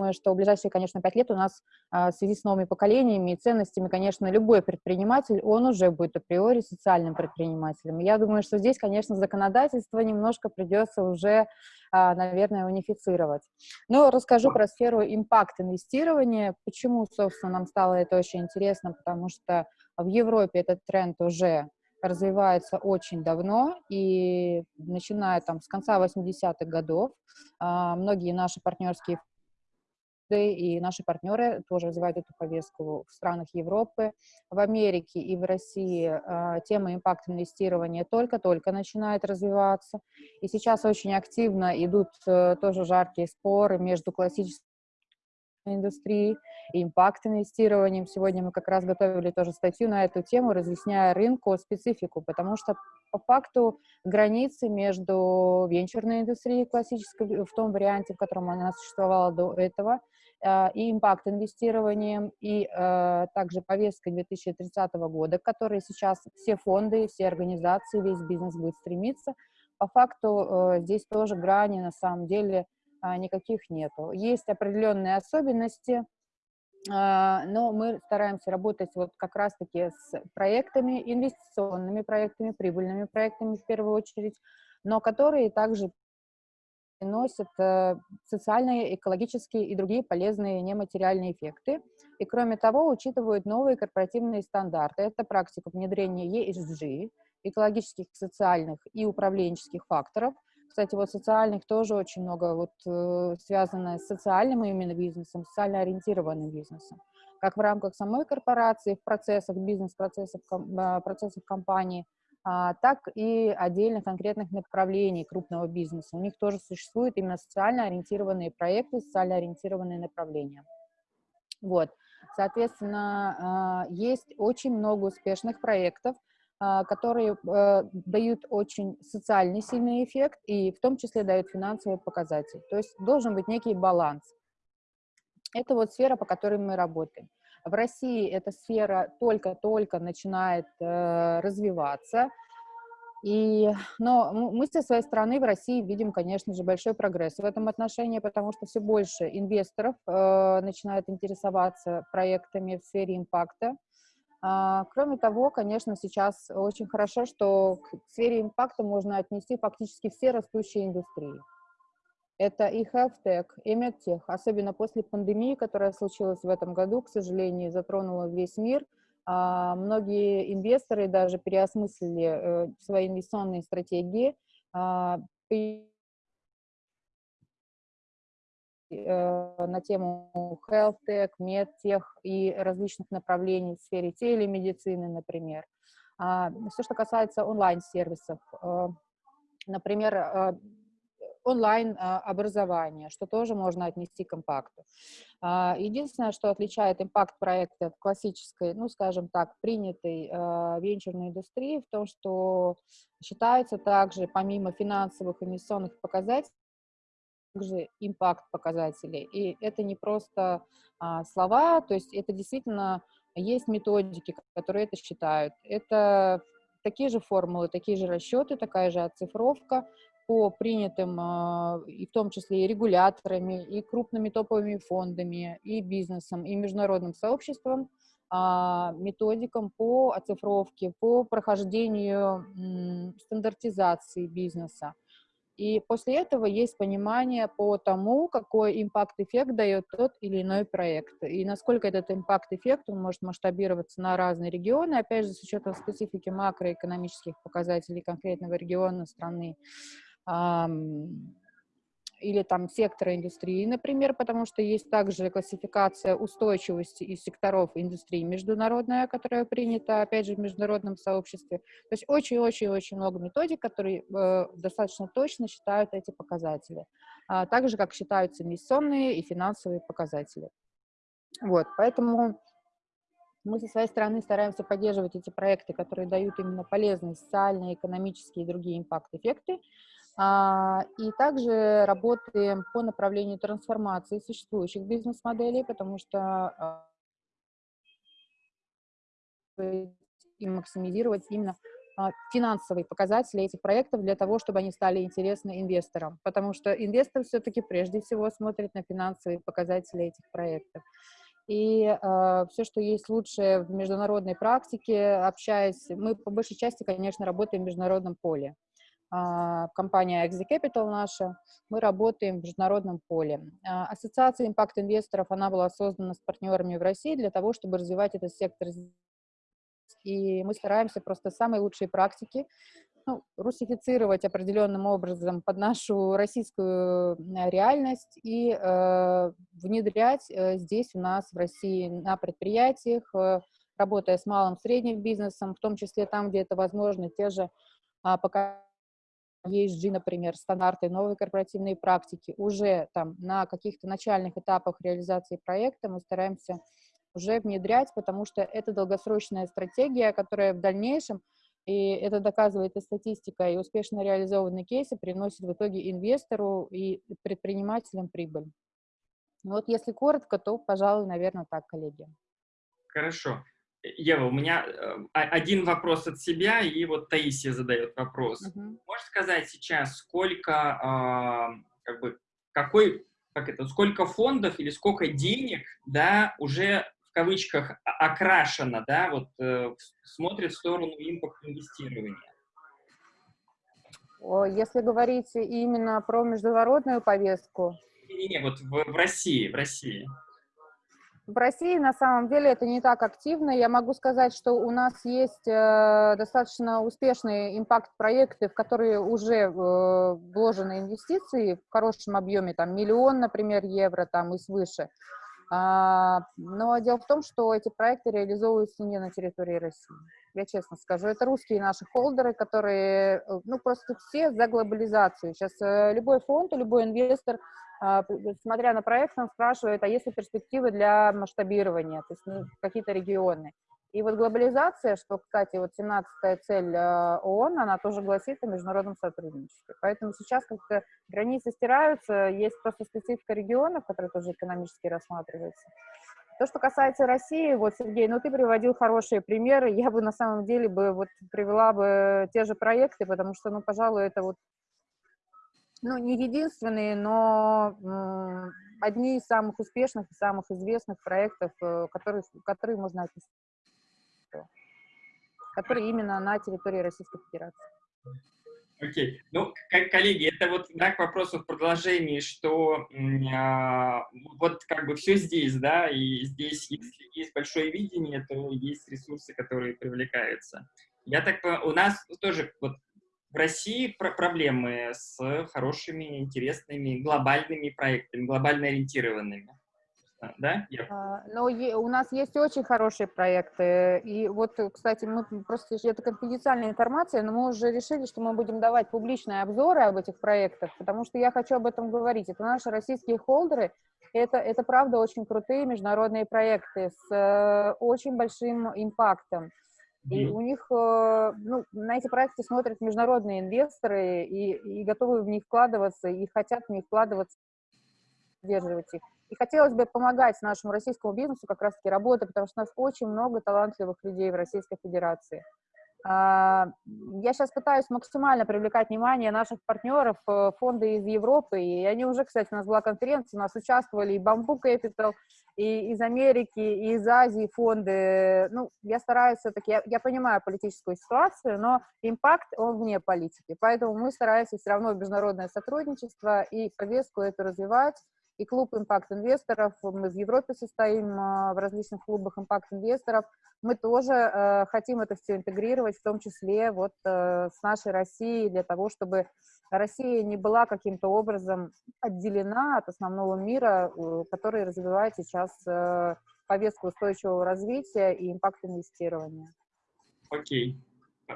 Думаю, что в ближайшие, конечно, пять лет у нас а, в связи с новыми поколениями и ценностями, конечно, любой предприниматель, он уже будет априори социальным предпринимателем. Я думаю, что здесь, конечно, законодательство немножко придется уже, а, наверное, унифицировать. Но расскажу про сферу импакт-инвестирования. Почему, собственно, нам стало это очень интересно, потому что в Европе этот тренд уже развивается очень давно, и начиная там с конца 80-х годов, а, многие наши партнерские и наши партнеры тоже развивают эту повестку в странах Европы, в Америке и в России э, тема импакт-инвестирования только-только начинает развиваться. И сейчас очень активно идут э, тоже жаркие споры между классической индустрией и импакт-инвестированием. Сегодня мы как раз готовили тоже статью на эту тему, разъясняя рынку специфику, потому что по факту границы между венчурной индустрией классической, в том варианте, в котором она существовала до этого, а, и импакт-инвестированием, и э, также повесткой 2030 года, к которой сейчас все фонды, все организации, весь бизнес будет стремиться. По факту э, здесь тоже грани на самом деле а, никаких нету. Есть определенные особенности, а, но мы стараемся работать вот как раз-таки с проектами, инвестиционными проектами, прибыльными проектами в первую очередь, но которые также приносят э, социальные, экологические и другие полезные нематериальные эффекты. И кроме того, учитывают новые корпоративные стандарты. Это практика внедрения ESG, экологических, социальных и управленческих факторов. Кстати, вот социальных тоже очень много вот, э, связано с социальным именно бизнесом, социально ориентированным бизнесом. Как в рамках самой корпорации, в процессах, бизнес-процессах, э, процессах компании – так и отдельных конкретных направлений крупного бизнеса. У них тоже существуют именно социально ориентированные проекты, социально ориентированные направления. Вот. Соответственно, а, есть очень много успешных проектов, а, которые э, дают очень социальный сильный эффект и в том числе дают финансовый показатель. То есть должен быть некий баланс. Это вот сфера, по которой мы работаем. В России эта сфера только-только начинает э, развиваться, и, но мы со своей стороны в России видим, конечно же, большой прогресс в этом отношении, потому что все больше инвесторов э, начинают интересоваться проектами в сфере импакта. А, кроме того, конечно, сейчас очень хорошо, что к сфере импакта можно отнести фактически все растущие индустрии. Это и health tech, и medtech, особенно после пандемии, которая случилась в этом году, к сожалению, затронула весь мир. А, многие инвесторы даже переосмыслили э, свои инвестиционные стратегии, а, э, на тему health tech, medtech и различных направлений в сфере телемедицины, например. А, все, что касается онлайн-сервисов, э, например, онлайн-образование, что тоже можно отнести к импакту. А, единственное, что отличает импакт-проекты от классической, ну, скажем так, принятой а, венчурной индустрии, в том, что считается также, помимо финансовых инвестиционных показателей, также импакт показателей. И это не просто а, слова, то есть это действительно есть методики, которые это считают. Это такие же формулы, такие же расчеты, такая же оцифровка, по принятым, а, и в том числе и регуляторами, и крупными топовыми фондами, и бизнесом, и международным сообществом, а, методикам по оцифровке, по прохождению стандартизации бизнеса. И после этого есть понимание по тому, какой импакт-эффект дает тот или иной проект, и насколько этот импакт-эффект может масштабироваться на разные регионы, опять же, с учетом специфики макроэкономических показателей конкретного региона страны или там сектора индустрии, например, потому что есть также классификация устойчивости из секторов индустрии международная, которая принята, опять же, в международном сообществе. То есть очень-очень-очень много методик, которые э, достаточно точно считают эти показатели, а, так же, как считаются инвестиционные и финансовые показатели. Вот, поэтому мы со своей стороны стараемся поддерживать эти проекты, которые дают именно полезные социальные, экономические и другие импакт-эффекты, и также работаем по направлению трансформации существующих бизнес-моделей, потому что а, и максимизировать именно а, финансовые показатели этих проектов для того, чтобы они стали интересны инвесторам. Потому что инвестор все-таки прежде всего смотрит на финансовые показатели этих проектов. И э, все, что есть лучшее в международной практике, общаясь, мы по большей части, конечно, работаем в международном поле. А, компания Exi Capital наша, мы работаем в международном поле. А, ассоциация импакт-инвесторов, она была создана с партнерами в России для того, чтобы развивать этот сектор. И мы стараемся просто самые лучшие практики ну, русифицировать определенным образом под нашу российскую реальность и э, внедрять э, здесь у нас в России на предприятиях, э, работая с малым средним бизнесом, в том числе там, где это возможно, те же э, пока ESG, например, стандарты, новые корпоративные практики уже там на каких-то начальных этапах реализации проекта мы стараемся уже внедрять, потому что это долгосрочная стратегия, которая в дальнейшем, и это доказывает и статистика, и успешно реализованные кейсы приносят в итоге инвестору и предпринимателям прибыль. Вот если коротко, то, пожалуй, наверное, так, коллеги. Хорошо. Ева, у меня э, один вопрос от себя, и вот Таисия задает вопрос. -huh. Можешь сказать сейчас, сколько, э, как бы, какой, как это, сколько фондов или сколько денег, да, уже в кавычках окрашено, да, вот э, смотрит в сторону импорт-инвестирования? Если говорить именно про международную повестку? Не-не-не, вот в, в России, в России. В России на самом деле это не так активно. Я могу сказать, что у нас есть э, достаточно успешные импакт-проекты, в которые уже э, вложены инвестиции в хорошем объеме, там миллион, например, евро там и свыше. А, но дело в том, что эти проекты реализовываются не на территории России. Я честно скажу, это русские наши холдеры, которые, э, ну, просто все за глобализацию. Сейчас любой фонд, любой инвестор смотря на проект, он спрашивает, а есть ли перспективы для масштабирования, то есть ну, какие-то регионы. И вот глобализация, что, кстати, вот 17-я цель а, ООН, она тоже гласит о международном сотрудничестве. Поэтому сейчас как-то границы стираются, есть просто специфика регионов, которые тоже экономически рассматриваются. То, что касается России, вот, Сергей, ну, ты приводил хорошие примеры, я бы на самом деле бы вот привела бы те же проекты, потому что, ну, пожалуй, это вот ну, не единственные, но одни из самых успешных и самых известных проектов, э, которые, которые можно описать, которые именно на территории Российской Федерации. Окей. Okay. Ну, коллеги, это вот да, к вопросу в продолжении, что а, вот как бы все здесь, да, и здесь, если есть большое видение, то есть ресурсы, которые привлекаются. Я так у нас тоже вот в России про проблемы с хорошими, интересными, глобальными проектами, глобально ориентированными. Да? А, но у нас есть очень хорошие проекты. И вот, кстати, мы просто, это конфиденциальная информация, но мы уже решили, что мы будем давать публичные обзоры об этих проектах, потому что я хочу об этом говорить. Это наши российские холдеры, это, это правда очень крутые международные проекты с э, очень большим импактом. И у них, э, ну, на эти проекты смотрят международные инвесторы и, и готовы в них вкладываться, и хотят в них вкладываться, поддерживать их. И хотелось бы помогать нашему российскому бизнесу как раз-таки работать, потому что у нас очень много талантливых людей в Российской Федерации. А, я сейчас пытаюсь максимально привлекать внимание наших партнеров, э, фонды из Европы, и они уже, кстати, у нас была конференция, у нас участвовали и Bamboo Capital, и из Америки, и из Азии фонды. Ну, я стараюсь все-таки, я, я понимаю политическую ситуацию, но импакт, он вне политики, поэтому мы стараемся все равно международное сотрудничество и повестку эту развивать, и клуб импакт-инвесторов, мы в Европе состоим а, в различных клубах импакт-инвесторов, мы тоже э, хотим это все интегрировать, в том числе вот э, с нашей Россией, для того, чтобы Россия не была каким-то образом отделена от основного мира, который развивает сейчас э, повестку устойчивого развития и импакт-инвестирования. Окей,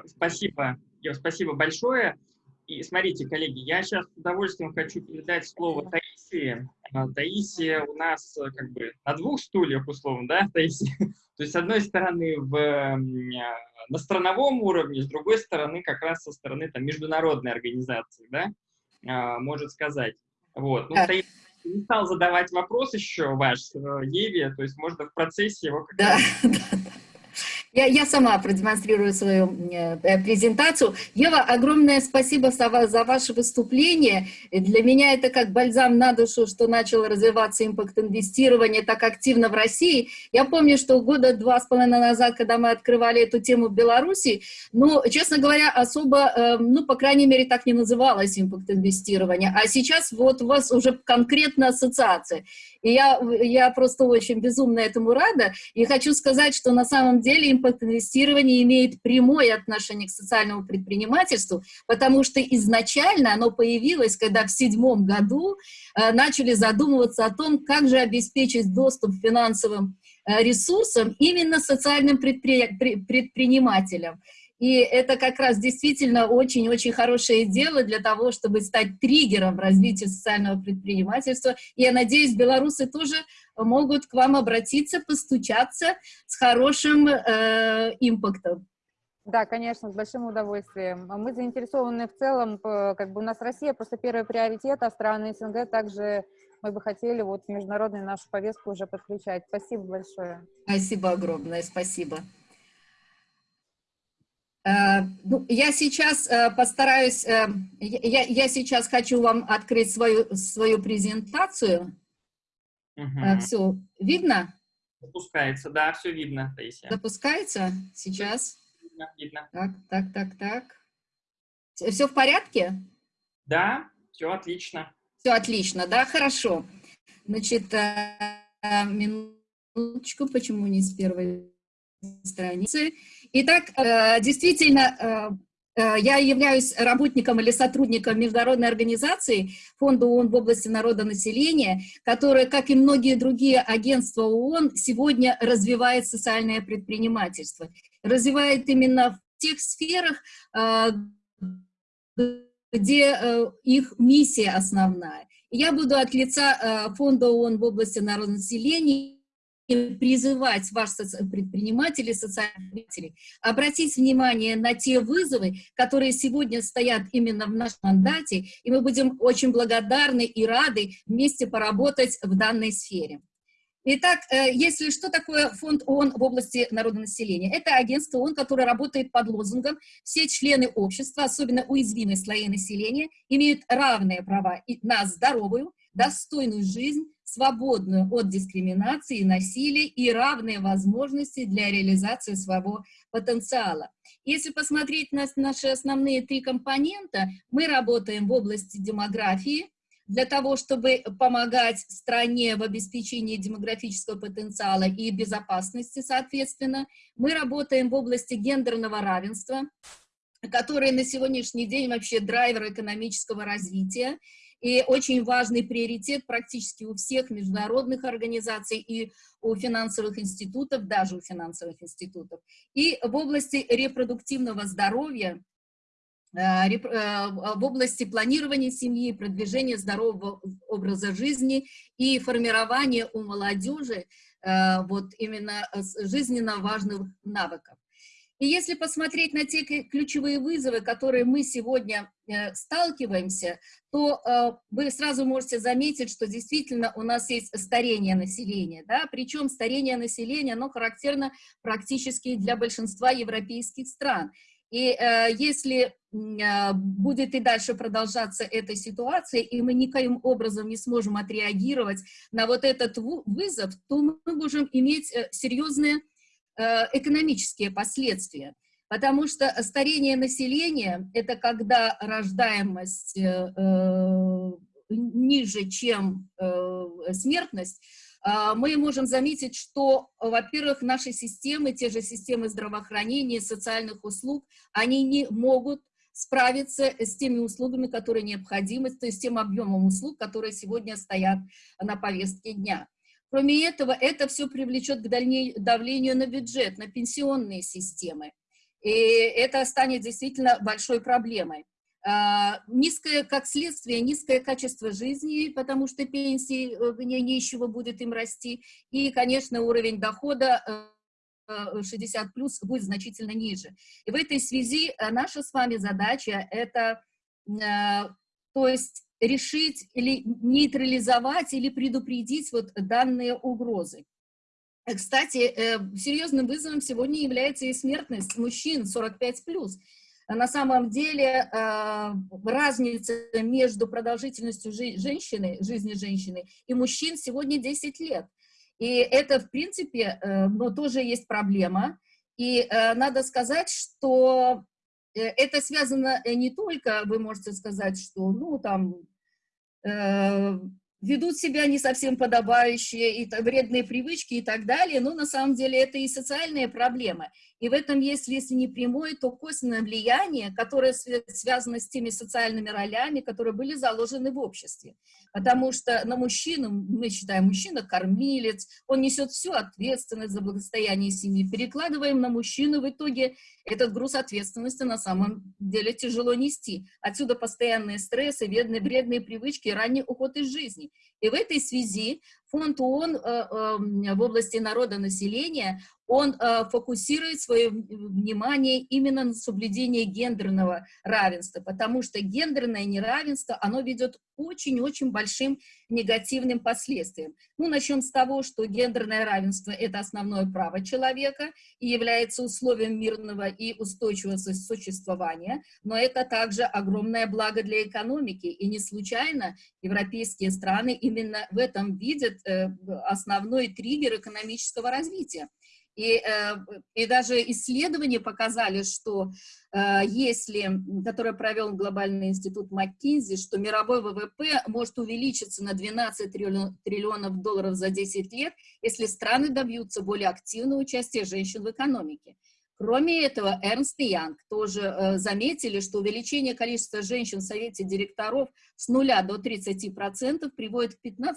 спасибо, спасибо большое. И смотрите, коллеги, я сейчас с удовольствием хочу передать слово Таисии. А, Таисия у нас э, как бы на двух стульях, условно, да, Таисия? То есть, с одной стороны, в, а, на страновом уровне, с другой стороны, как раз со стороны там, международной организации, да, а, может сказать. Вот. Ну, Таисия не стал задавать вопрос еще ваш э, Еве, то есть можно в процессе его как да, да, я, я сама продемонстрирую свою э, презентацию. Ева, огромное спасибо за, ваше выступление. Для меня это как бальзам на душу, что начало развиваться импакт-инвестирование так активно в России. Я помню, что года два с половиной назад, когда мы открывали эту тему в Беларуси, ну, честно говоря, особо, э, ну, по крайней мере, так не называлось импакт-инвестирование. А сейчас вот у вас уже конкретно ассоциация. И я, я просто очень безумно этому рада. И хочу сказать, что на самом деле импакт-инвестирование имеет прямое отношение к социальному предпринимательству, потому что изначально оно появилось, когда в седьмом году э, начали задумываться о том, как же обеспечить доступ к финансовым э, ресурсам именно социальным предпри... предпринимателям. И это как раз действительно очень-очень хорошее дело для того, чтобы стать триггером развития социального предпринимательства. И я надеюсь, белорусы тоже могут к вам обратиться, постучаться с хорошим э, импактом. Да, конечно, с большим удовольствием. Мы заинтересованы в целом, как бы у нас Россия просто первый приоритет, а страны СНГ также мы бы хотели вот международную нашу повестку уже подключать. Спасибо большое. Спасибо огромное, спасибо. Э, ну, я сейчас э, постараюсь, э, я, я сейчас хочу вам открыть свою, свою презентацию. Угу. Все, видно? Запускается, да, все видно, Таисия. Запускается сейчас. Видно, видно. Так, так, так, так. Все в порядке? Да, все отлично. Все отлично, да, хорошо. Значит, минуточку, почему не с первой страницы? Итак, э, действительно, э, э, я являюсь работником или сотрудником международной организации Фонда ООН в области народонаселения, которая, как и многие другие агентства ООН, сегодня развивает социальное предпринимательство. Развивает именно в тех сферах, где их миссия основная. Я буду от лица Фонда ООН в области народонаселения призывать ваших предпринимателей, социальных обратить внимание на те вызовы, которые сегодня стоят именно в нашем мандате, и мы будем очень благодарны и рады вместе поработать в данной сфере. Итак, э, если что такое фонд ООН в области народонаселения? Это агентство ООН, которое работает под лозунгом «Все члены общества, особенно уязвимые слои населения, имеют равные права на здоровую, достойную жизнь, свободную от дискриминации и насилия и равные возможности для реализации своего потенциала. Если посмотреть на наши основные три компонента, мы работаем в области демографии, для того, чтобы помогать стране в обеспечении демографического потенциала и безопасности, соответственно. Мы работаем в области гендерного равенства, которое на сегодняшний день вообще драйвер экономического развития и очень важный приоритет практически у всех международных организаций и у финансовых институтов, даже у финансовых институтов. И в области репродуктивного здоровья, э, э, в области планирования семьи, продвижения здорового образа жизни и формирования у молодежи э, вот именно жизненно важных навыков. И если посмотреть на те ключевые вызовы, которые мы сегодня э, сталкиваемся, то э, вы сразу можете заметить, что действительно у нас есть старение населения, да, причем старение населения, оно характерно практически для большинства европейских стран. И э, если э, будет и дальше продолжаться эта ситуация, и мы никаким образом не сможем отреагировать на вот этот вызов, то мы можем иметь э, серьезные экономические последствия. Потому что старение населения – это когда рождаемость э, э, ниже, чем смертность, а, мы можем заметить, что, во-первых, наши системы, те же системы здравоохранения, социальных услуг, они не могут справиться с теми услугами, которые необходимы, то есть тем объемом услуг, которые сегодня стоят на повестке дня. Кроме этого, это все привлечет к давлению на бюджет, на пенсионные системы. И это станет действительно большой проблемой. А, низкое, как следствие, низкое качество жизни, потому что пенсии э, не, нищего будет им расти, и, конечно, уровень дохода 60 э, плюс будет значительно ниже. И в этой связи э, наша с вами задача это, то есть решить или нейтрализовать или предупредить вот данные угрозы. Кстати, э, серьезным вызовом сегодня является и смертность мужчин 45+. На самом деле э, разница между продолжительностью женщины, жизни женщины и мужчин сегодня 10 лет. И это, в принципе, э, но тоже есть проблема. И надо сказать, что Э, это связано э, не только, вы можете сказать, что, ну, там, э, ведут себя не совсем подобающие, и вредные привычки и так далее, но на самом деле это и социальные проблемы. И в этом есть, если не прямое, то косвенное влияние, которое связано с теми социальными ролями, которые были заложены в обществе. Потому что на мужчину, мы считаем, мужчина кормилец, он несет всю ответственность за благосостояние семьи. Перекладываем на мужчину, в итоге этот груз ответственности на самом деле тяжело нести. Отсюда постоянные стрессы, вредные, привычки, ранний уход из жизни. И в этой связи фонд ООН э, э, в области народонаселения, он э, фокусирует свое внимание именно на соблюдении гендерного равенства, потому что гендерное неравенство, оно ведет очень-очень большим негативным последствиям. Ну, начнем с того, что гендерное равенство – это основное право человека и является условием мирного и устойчивого существования, но это также огромное благо для экономики, и не случайно европейские страны именно в этом видят э, основной триггер экономического развития. И, э, и даже исследования показали, что э, если, которое провел Глобальный институт МcKinsey, что мировой ВВП может увеличиться на 12 триллионов долларов за 10 лет, если страны добьются более активного участия женщин в экономике. Кроме этого, Эрнст и Янг тоже э, заметили, что увеличение количества женщин в совете директоров с нуля до 30% приводит к 15%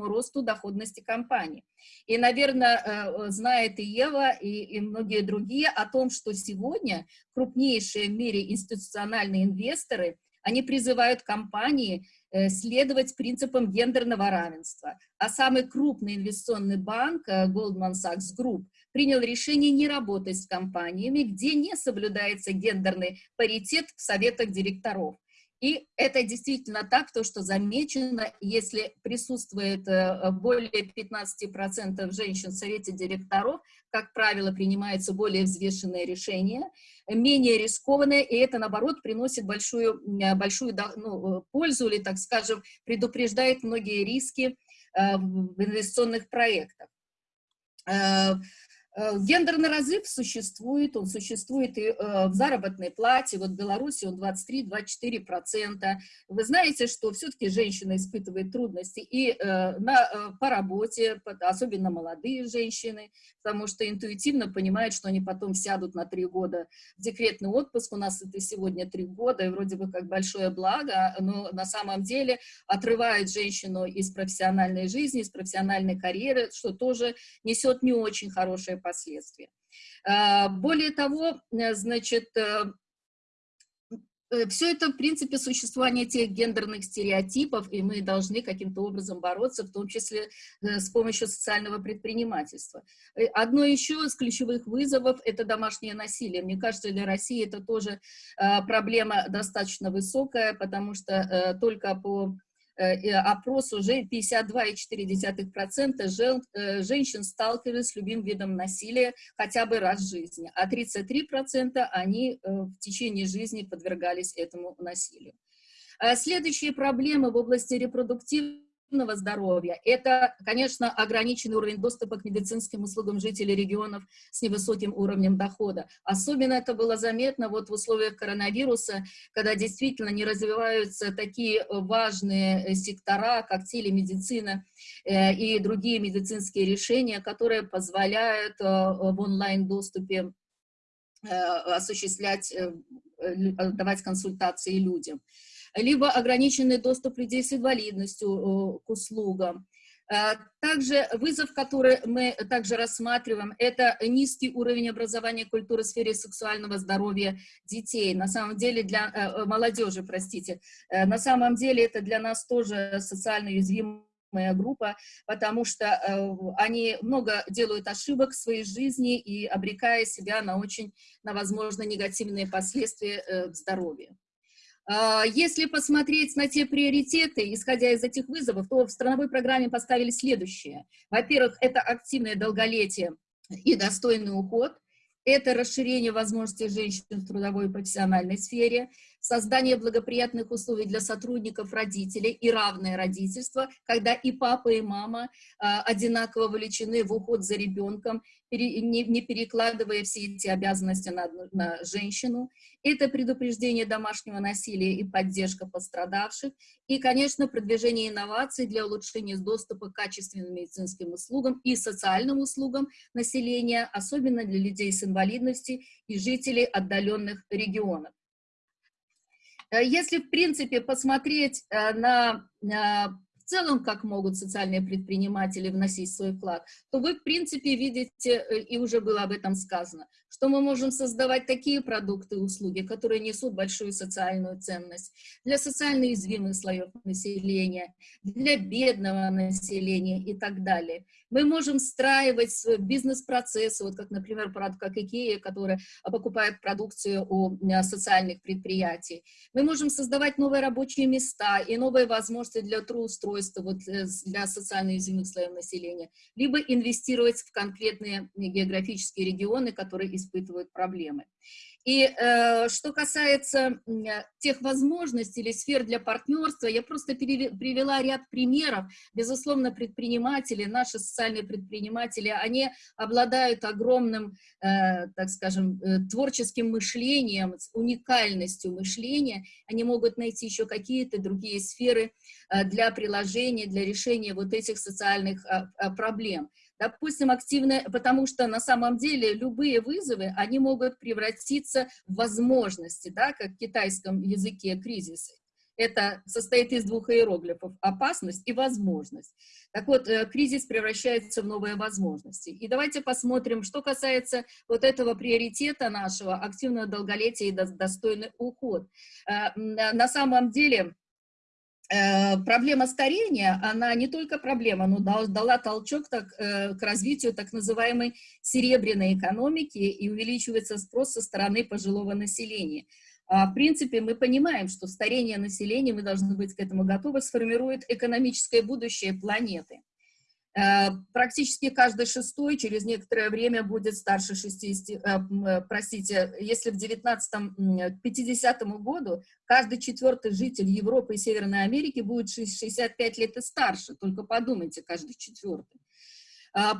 росту доходности компании. И, наверное, э, знает и Ева, и, и многие другие о том, что сегодня крупнейшие в мире институциональные инвесторы, они призывают компании э, следовать принципам гендерного равенства. А самый крупный инвестиционный банк э, Goldman Sachs Group принял решение не работать с компаниями, где не соблюдается гендерный паритет в советах директоров. И это действительно так, то, что замечено, если присутствует э, более 15% женщин в совете директоров, как правило, принимаются более взвешенные решения, менее рискованные, и это, наоборот, приносит большую, большую ну, пользу или, так скажем, предупреждает многие риски э, в инвестиционных проектах. Э, гендерный разрыв существует, он существует и э, в заработной плате, вот в Беларуси он 23-24%. Вы знаете, что все-таки женщина испытывает трудности и э, на, по работе, особенно молодые женщины, потому что интуитивно понимают, что они потом сядут на три года в декретный отпуск, у нас это сегодня три года, и вроде бы как большое благо, но на самом деле отрывает женщину из профессиональной жизни, из профессиональной карьеры, что тоже несет не очень хорошее последствия. А, более того, э, значит, э, э, все это, в принципе, существование тех гендерных стереотипов, и мы должны каким-то образом бороться, в том числе с помощью социального предпринимательства. Одно еще из ключевых вызовов – это домашнее насилие. Мне кажется, для России это тоже проблема достаточно высокая, потому что только по опрос уже 52,4% жен, э, женщин сталкивались с любым видом насилия хотя бы раз в жизни, а 33% они э, в течение жизни подвергались этому насилию. Следующие проблемы в области репродуктивной здоровья. Это, конечно, ограниченный уровень доступа к медицинским услугам жителей регионов с невысоким уровнем дохода. Особенно это было заметно вот в условиях коронавируса, когда действительно не развиваются такие важные э, сектора, как телемедицина э, и другие медицинские решения, которые позволяют э, в онлайн-доступе осуществлять, давать консультации людям либо ограниченный доступ людей с инвалидностью э, к услугам. Э, также вызов, который мы также рассматриваем, это низкий уровень образования культуры в сфере сексуального здоровья детей. На самом деле для э, молодежи, простите, на самом деле это для нас тоже социально уязвимая группа, потому что они много делают ошибок в своей жизни и обрекая себя на очень, на возможно, негативные последствия в здоровье. А, если посмотреть на те приоритеты, исходя из этих вызовов, то в страновой программе поставили следующее. Во-первых, это активное долголетие и достойный уход, это расширение возможностей женщин в трудовой и профессиональной сфере, создание благоприятных условий для сотрудников родителей и равное родительство, когда и папа, и мама а, одинаково вовлечены в уход за ребенком, не перекладывая все эти обязанности на, на женщину. Это предупреждение домашнего насилия и поддержка пострадавших. И, конечно, продвижение инноваций для улучшения доступа к качественным медицинским услугам и социальным услугам населения, особенно для людей с инвалидностью и жителей отдаленных регионов. Э, если, в принципе, посмотреть э, на в целом, как могут социальные предприниматели вносить свой вклад, то вы, в принципе, видите, э, и уже было об этом сказано, что мы можем создавать такие продукты и услуги, которые несут большую социальную ценность для социально уязвимых слоев населения, для бедного населения и так далее. Мы можем встраивать бизнес-процессы, вот как, например, как Икея, которая покупает продукцию у э, социальных предприятий. Мы можем создавать новые рабочие места и новые возможности для трудоустройства вот, э, для социально уязвимых слоев населения, либо инвестировать в конкретные географические регионы, которые испытывают проблемы. И э, что касается тех возможностей или сфер для партнерства, я просто привела ряд примеров. Безусловно, предприниматели, наши социальные предприниматели, они обладают огромным, э, так скажем, э, творческим мышлением, уникальностью мышления. Они могут найти еще какие-то другие сферы э, для приложения, для решения вот этих социальных э, проблем допустим, активно, потому что на самом деле любые вызовы, они могут превратиться в возможности, да, как в китайском языке кризисы. Это состоит из двух иероглифов – опасность и возможность. Так вот, э, кризис превращается в новые возможности. И давайте посмотрим, что касается вот этого приоритета нашего – активного долголетия и достойный уход. Э, на самом деле, проблема старения, она не только проблема, но дала толчок так, э, к развитию так называемой серебряной экономики и увеличивается спрос со стороны пожилого населения. А, в принципе, мы понимаем, что старение населения, мы должны быть к этому готовы, сформирует экономическое будущее планеты. Э, практически каждый шестой через некоторое время будет старше 60, э, э, простите, если в 19 50 году каждый четвертый житель Европы и Северной Америки будет 65 лет и старше, только подумайте, каждый четвертый.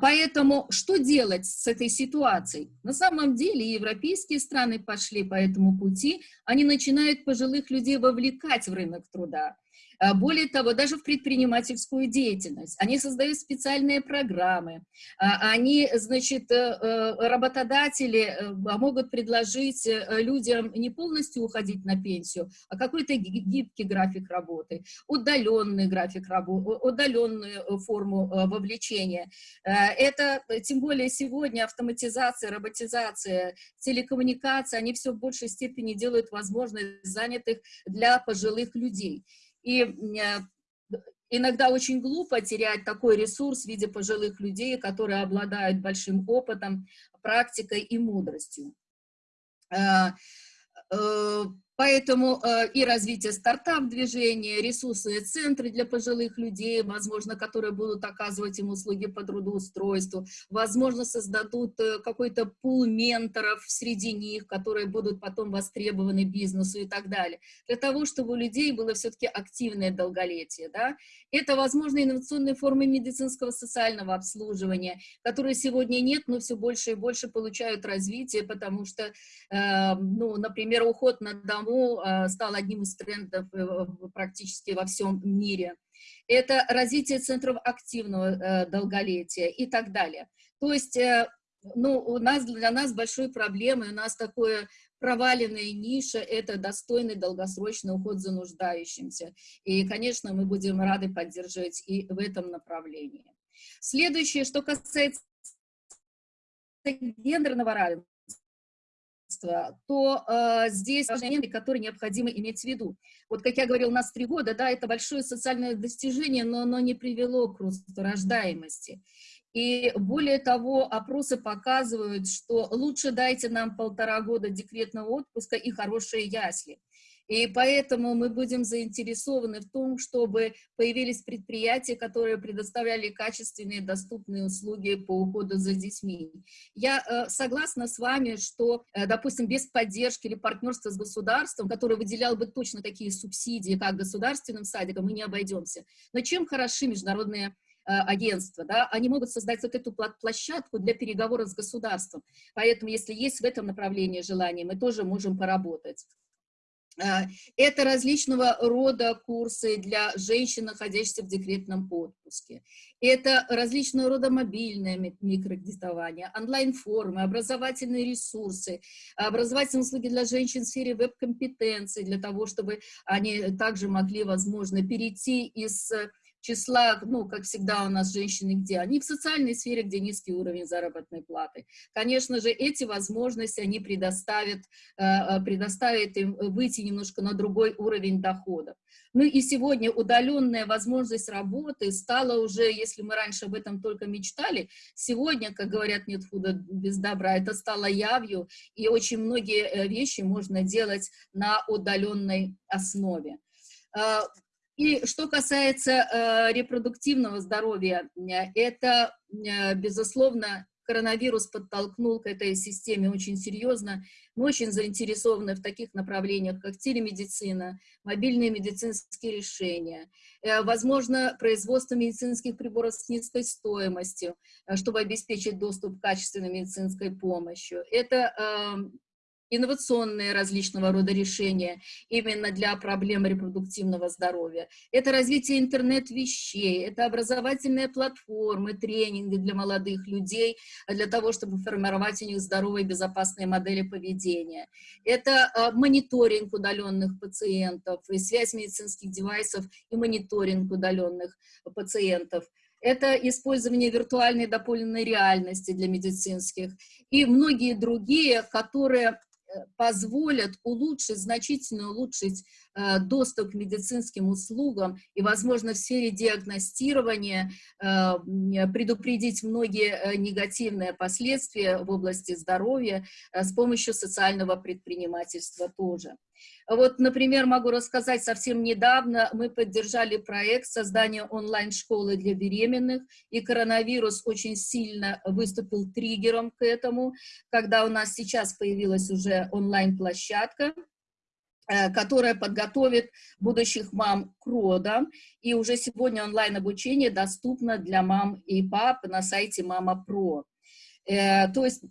Поэтому что делать с этой ситуацией? На самом деле европейские страны пошли по этому пути, они начинают пожилых людей вовлекать в рынок труда. А, более того, даже в предпринимательскую деятельность. Они создают специальные программы. А, они, значит, э, э, работодатели э, могут предложить людям не полностью уходить на пенсию, а какой-то гибкий график работы, удаленный график работы, удаленную форму вовлечения. Это, тем более сегодня, автоматизация, роботизация, телекоммуникация, они все в большей степени делают возможность занятых для пожилых людей. И э, иногда очень глупо терять такой ресурс в виде пожилых людей, которые обладают большим опытом, практикой и мудростью. Поэтому э, и развитие стартап-движения, ресурсные центры для пожилых людей, возможно, которые будут оказывать им услуги по трудоустройству, возможно, создадут э, какой-то пул менторов среди них, которые будут потом востребованы бизнесу и так далее, для того, чтобы у людей было все-таки активное долголетие. Да? Это, возможно, инновационные формы медицинского социального обслуживания, которые сегодня нет, но все больше и больше получают развитие, потому что, э, ну, например, уход на дом потому э, стал одним из трендов э, практически во всем мире. Это развитие центров активного э, долголетия и так далее. То есть, ну, у нас, для нас большой проблемой, у нас такое проваленная ниша – это достойный долгосрочный уход за нуждающимся. И, конечно, мы будем рады поддерживать и в этом направлении. Следующее, что касается гендерного равенства то э, здесь важные моменты, которые необходимо иметь в виду. Вот, как я говорил, у нас три года, да, это большое социальное достижение, но оно не привело к росту рождаемости. И более того, опросы показывают, что лучше дайте нам полтора года декретного отпуска и хорошие ясли. И поэтому мы будем заинтересованы в том, чтобы появились предприятия, которые предоставляли качественные доступные услуги по уходу за детьми. Я э, согласна с вами, что, э, допустим, без поддержки или партнерства с государством, которое выделял бы точно такие субсидии, как государственным садикам, мы не обойдемся. Но чем хороши международные э, агентства, да, они могут создать вот эту площадку для переговоров с государством. Поэтому, если есть в этом направлении желание, мы тоже можем поработать. А, это различного рода курсы для женщин, находящихся в декретном отпуске. Это различного рода мобильное микрокредитование, онлайн-формы, образовательные ресурсы, образовательные услуги для женщин в сфере веб-компетенции, для того, чтобы они также могли, возможно, перейти из числа, ну, как всегда у нас женщины где? Они в социальной сфере, где низкий уровень заработной платы. Конечно же, эти возможности они предоставят, э, э, предоставят им выйти немножко на другой уровень доходов. Ну и сегодня удаленная возможность работы стала уже, если мы раньше об этом только мечтали, сегодня, как говорят, нет худа без добра, это стало явью, и очень многие э, вещи можно делать на удаленной основе. И что касается э, репродуктивного здоровья, это, э, безусловно, коронавирус подтолкнул к этой системе очень серьезно. Мы очень заинтересованы в таких направлениях, как телемедицина, мобильные медицинские решения, э, возможно, производство медицинских приборов с низкой стоимостью, э, чтобы обеспечить доступ к качественной медицинской помощи. Это э, инновационные различного рода решения именно для проблем репродуктивного здоровья. Это развитие интернет-вещей, это образовательные платформы, тренинги для молодых людей, для того, чтобы формировать у них здоровые безопасные модели поведения. Это а, мониторинг удаленных пациентов, и связь медицинских девайсов и мониторинг удаленных пациентов это использование виртуальной дополненной реальности для медицинских и многие другие, которые позволят улучшить, значительно улучшить доступ к медицинским услугам и, возможно, в сфере диагностирования э, предупредить многие э, негативные последствия в области здоровья с помощью социального предпринимательства тоже. Вот, например, могу рассказать, совсем недавно мы поддержали проект создания онлайн-школы для беременных, и коронавирус очень сильно выступил триггером к этому, когда у нас сейчас появилась уже онлайн-площадка, э, которая подготовит будущих мам к родам. И уже сегодня онлайн-обучение доступно для мам и пап на сайте Мама Про. Э, то есть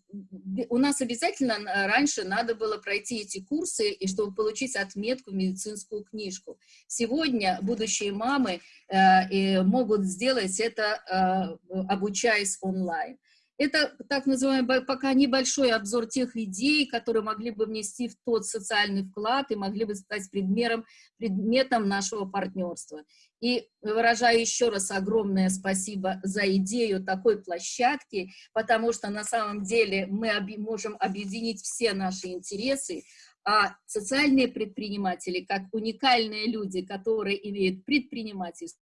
у нас обязательно раньше надо было пройти эти курсы, и чтобы получить отметку в медицинскую книжку. Сегодня будущие мамы э, могут сделать это, э, обучаясь онлайн. Это так называемый пока небольшой обзор тех идей, которые могли бы внести в тот социальный вклад и могли бы стать предметом, предметом нашего партнерства. И выражаю еще раз огромное спасибо за идею такой площадки, потому что на самом деле мы можем объединить все наши интересы, а социальные предприниматели, как уникальные люди, которые имеют предпринимательство,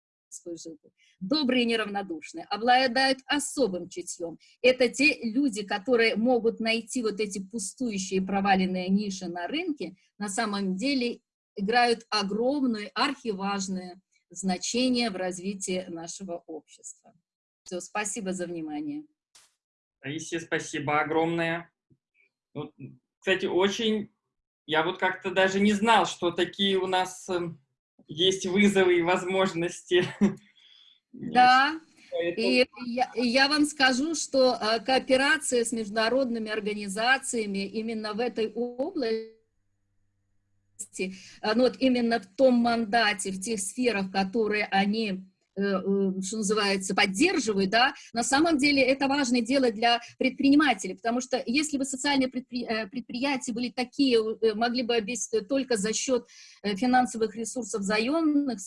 жизнь, добрые неравнодушные, обладают особым чутьем. Это те люди, которые могут найти вот эти пустующие проваленные ниши на рынке, на самом деле играют огромное, архиважное значение в развитии нашего общества. Все, спасибо за внимание. Таисия, спасибо огромное. Вот, кстати, очень... Я вот как-то даже не знал, что такие у нас эм, есть вызовы и возможности. Да, и я, я вам скажу, что а, кооперация с международными организациями именно в этой области, а, ну вот именно в том мандате, в тех сферах, которые они что называется, поддерживают, да, на самом деле это важное дело для предпринимателей, потому что если бы социальные. Э, предприятия были такие, могли бы обеспечить только за счет финансовых ресурсов заемных,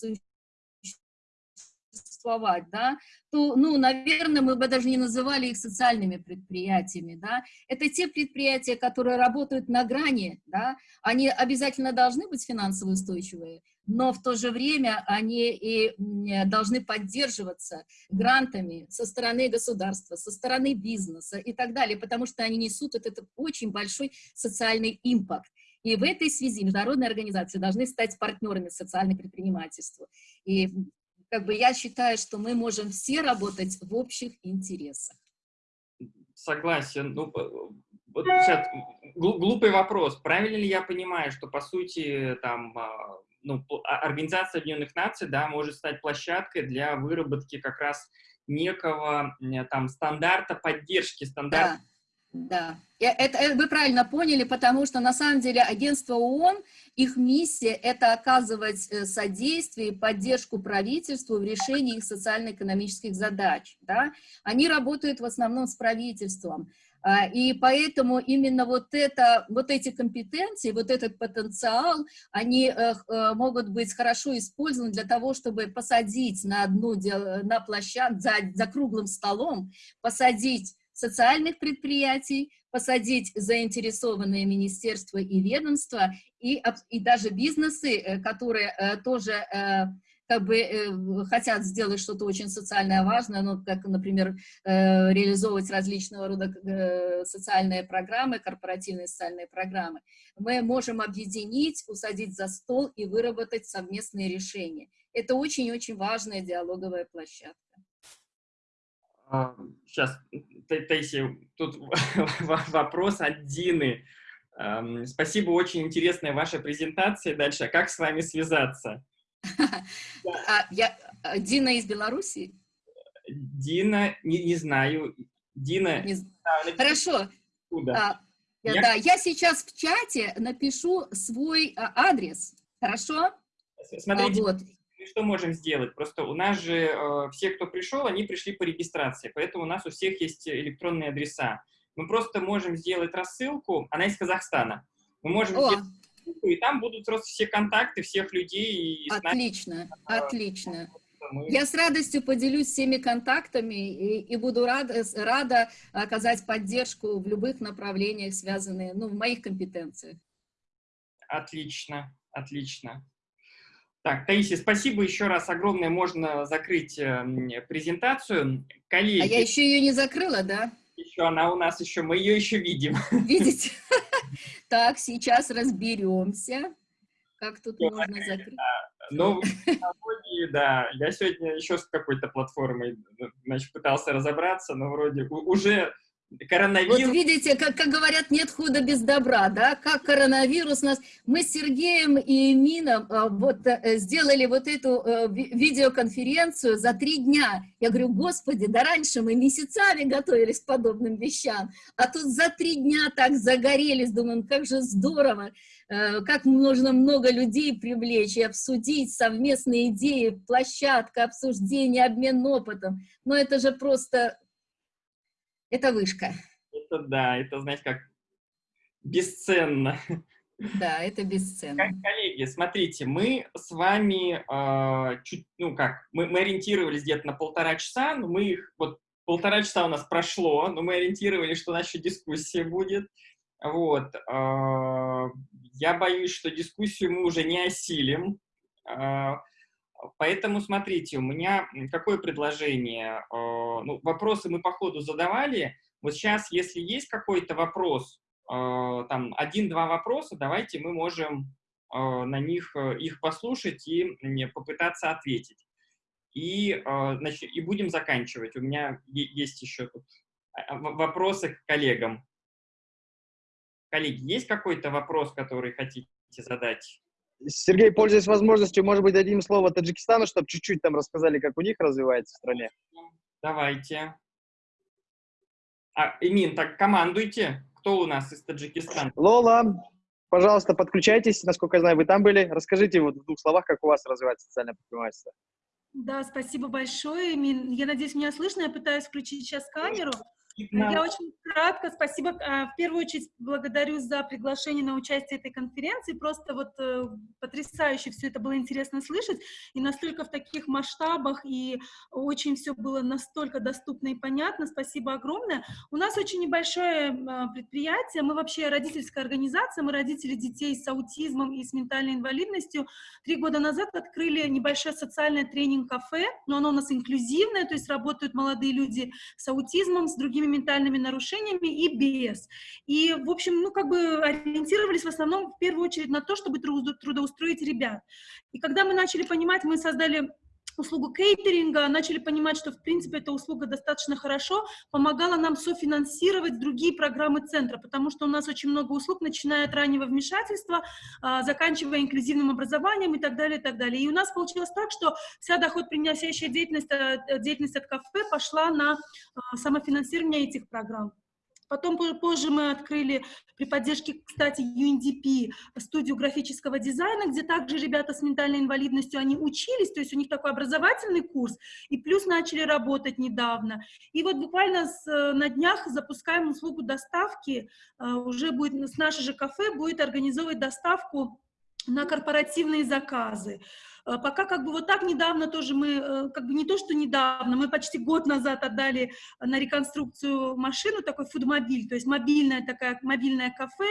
существовать, да, то, ну, наверное, мы бы даже не называли их социальными предприятиями, да. Это те предприятия, которые работают на грани, да, они обязательно должны быть финансово устойчивые, но в то же время они и должны поддерживаться грантами со стороны государства, со стороны бизнеса и так далее, потому что они несут этот очень большой социальный импакт. И в этой связи международные организации должны стать партнерами социального предпринимательства. И как бы я считаю, что мы можем все работать в общих интересах. Согласен. Ну, вот сейчас глупый вопрос. Правильно ли я понимаю, что, по сути, там, а, ну, а, Организация Объединенных Наций, да, может стать площадкой для выработки как раз некого там стандарта поддержки, стандарта да. Да, это, это вы правильно поняли, потому что на самом деле агентство ООН, их миссия – это оказывать э, содействие и поддержку правительству в решении их социально-экономических задач. Да? Они работают в основном с правительством. А, и поэтому именно вот, это, вот эти компетенции, вот этот потенциал, они э, э, могут быть хорошо использованы для того, чтобы посадить на одну на площадку, за, за круглым столом, посадить социальных предприятий, посадить заинтересованные министерства и ведомства, и, и даже бизнесы, э, которые э, тоже э, как бы хотят сделать что-то очень социальное важное, ну, как, например, реализовывать различного рода социальные программы, корпоративные социальные программы, мы можем объединить, усадить за стол и выработать совместные решения. Это очень-очень важная диалоговая площадка. Сейчас, Таисия, тут вопрос от Дины. Спасибо, очень интересная ваша презентация. Дальше, а как с вами связаться? А, я, Дина из Беларуси? Дина, не, не знаю. Дина... Не... Хорошо. А, я... Да, я сейчас в чате напишу свой а, адрес. Хорошо? Смотрите, вот что можем сделать? Просто у нас же э, все, кто пришел, они пришли по регистрации, поэтому у нас у всех есть электронные адреса. Мы просто можем сделать рассылку, она из Казахстана. Мы можем О. сделать рассылку, и там будут просто все контакты всех людей. И отлично, нами, отлично. Мы... Я с радостью поделюсь всеми контактами и, и буду рада, рада оказать поддержку в любых направлениях, связанных, ну, в моих компетенциях. Отлично, отлично. Так, Таисия, спасибо еще раз огромное. Можно закрыть э, презентацию. Коллеги, а я еще ее не закрыла, да? Еще она у нас еще, мы ее еще видим. Видите? Так, сейчас разберемся, как тут можно закрыть. Новые технологии, да. Я сегодня еще с какой-то платформой значит, пытался разобраться, но вроде уже коронавирус... Вот видите, как, как говорят, нет худа без добра, да, как коронавирус нас... Мы с Сергеем и Мином а, вот э, сделали вот эту а, видеоконференцию за три дня. Я говорю, господи, да раньше мы месяцами готовились к подобным вещам, а тут за три дня так загорелись, думаем, как же здорово, как можно много людей привлечь и обсудить совместные идеи, площадка, обсуждение, обмен опытом. Но это же просто это вышка. Это да, это, знаете, как бесценно. Да, это бесценно. Коллеги, смотрите, мы с вами э, чуть, ну как, мы, мы ориентировались где-то на полтора часа, но мы их, вот полтора часа у нас прошло, но мы ориентировались, что у нас еще дискуссия будет. Вот. Э, я боюсь, что дискуссию мы уже не осилим. Э, Поэтому смотрите, у меня какое предложение? А, ну, вопросы мы по ходу задавали. Вот сейчас, если есть какой-то вопрос, а, там один-два вопроса, давайте мы можем а, на них э, их послушать и попытаться ответить. И, значит, и будем заканчивать. У меня есть еще тут вопросы к коллегам. Коллеги, есть какой-то вопрос, который хотите задать? Сергей, пользуясь возможностью, может быть, дадим слово Таджикистану, чтобы чуть-чуть там рассказали, как у них развивается в стране. Давайте. А, Имин, так командуйте. Кто у нас из Таджикистана? Лола, пожалуйста, подключайтесь. Насколько я знаю, вы там были. Расскажите вот в двух словах, как у вас развивается социальное предпринимательство. Да, спасибо большое, Имин. Я надеюсь, меня слышно. Я пытаюсь включить сейчас камеру. Я очень кратко, спасибо. А, в первую очередь благодарю за приглашение на участие этой конференции. Просто вот э, потрясающе все это было интересно слышать. И настолько в таких масштабах, и очень все было настолько доступно и понятно. Спасибо огромное. У нас очень небольшое а, предприятие. Мы вообще родительская организация. Мы родители детей с аутизмом и с ментальной инвалидностью. Три года назад открыли небольшое социальное тренинг-кафе, но оно у нас инклюзивное, то есть работают молодые люди с аутизмом, с другими ментальными нарушениями, и без. И, в общем, ну, как бы ориентировались в основном в первую очередь на то, чтобы трудоустроить ребят. И когда мы начали понимать, мы создали услугу кейтеринга, начали понимать, что, в принципе, эта услуга достаточно хорошо помогала нам софинансировать другие программы центра, потому что у нас очень много услуг, начиная от раннего вмешательства, а, заканчивая инклюзивным образованием и так далее, и так далее. И у нас получилось так, что вся доход приносящая деятельность, э, деятельность от кафе пошла на а, самофинансирование этих программ. Потом позже мы открыли при поддержке, кстати, UNDP студию графического дизайна, где также ребята с ментальной инвалидностью, они учились, то есть у них такой образовательный курс, и плюс начали работать недавно. И вот буквально с, на днях запускаем услугу доставки, э, уже будет с наше же кафе будет организовывать доставку на корпоративные заказы. Э, пока как бы вот так недавно тоже мы, э, как бы не то, что недавно, мы почти год назад отдали на реконструкцию машину, такой фудмобиль, то есть мобильное такая, мобильное кафе,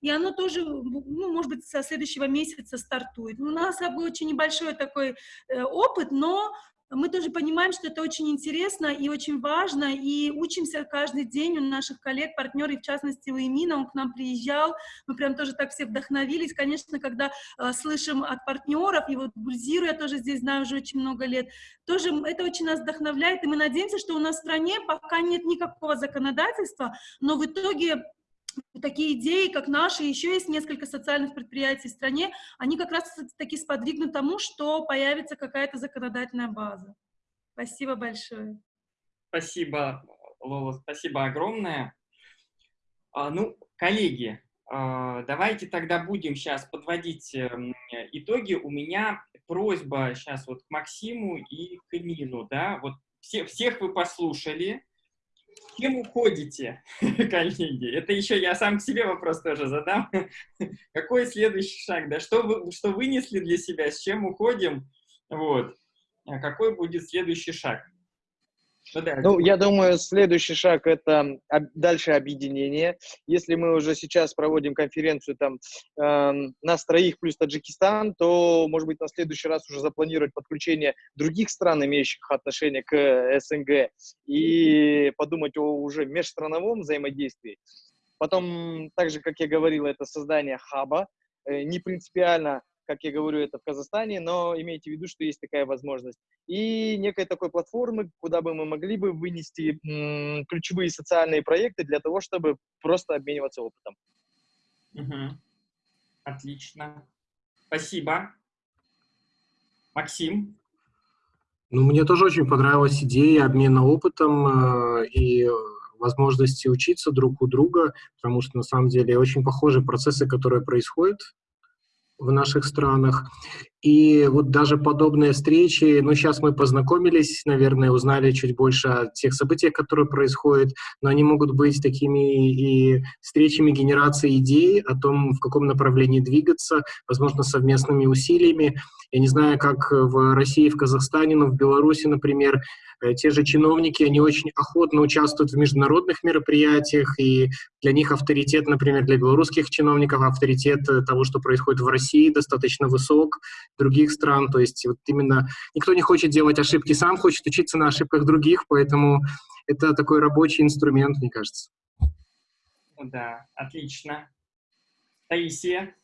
и оно тоже, ну, может быть, со следующего месяца стартует. У нас как бы очень небольшой такой э, опыт, но мы тоже понимаем, что это очень интересно и очень важно, и учимся каждый день. У наших коллег, партнеров, в частности, у Эмина, он к нам приезжал, мы прям тоже так все вдохновились, конечно, когда э, слышим от партнеров, и вот Гульзиру я тоже здесь знаю уже очень много лет, тоже это очень нас вдохновляет, и мы надеемся, что у нас в стране пока нет никакого законодательства, но в итоге такие идеи, как наши, еще есть несколько социальных предприятий в стране, они как раз таки сподвигнут тому, что появится какая-то законодательная база. Спасибо большое. Спасибо, Лола, спасибо огромное. А, ну, коллеги, а, давайте тогда будем сейчас подводить эм, итоги. У меня просьба сейчас вот к Максиму и к Эмину, да, вот все, всех вы послушали, кем уходите, коллеги? Это еще я сам к себе вопрос тоже задам. Какой следующий шаг? Да, что, вы, что вынесли для себя, с чем уходим? Вот. А какой будет следующий шаг? Ну, ну, я думаю, следующий шаг – это дальше объединение. Если мы уже сейчас проводим конференцию там э, нас троих плюс Таджикистан, то, может быть, на следующий раз уже запланировать подключение других стран, имеющих отношение к СНГ, и подумать о уже межстрановом взаимодействии. Потом, так же, как я говорил, это создание хаба. Э, не принципиально как я говорю, это в Казахстане, но имейте в виду, что есть такая возможность. И некой такой платформы, куда бы мы могли бы вынести м, ключевые социальные проекты для того, чтобы просто обмениваться опытом. Угу. Отлично. Спасибо. Максим? Ну, мне тоже очень понравилась идея обмена опытом э, и возможности учиться друг у друга, потому что на самом деле очень похожие процессы, которые происходят в наших странах. И вот даже подобные встречи, ну, сейчас мы познакомились, наверное, узнали чуть больше о тех событиях, которые происходят, но они могут быть такими и встречами генерации идей о том, в каком направлении двигаться, возможно, совместными усилиями. Я не знаю, как в России, в Казахстане, но в Беларуси, например, Э, те же чиновники, они очень охотно участвуют в международных мероприятиях, и для них авторитет, например, для белорусских чиновников, авторитет э, того, что происходит в России, достаточно высок, других стран, то есть вот именно никто не хочет делать ошибки сам, хочет учиться на ошибках других, поэтому это такой рабочий инструмент, мне кажется. Да, отлично. Таисия?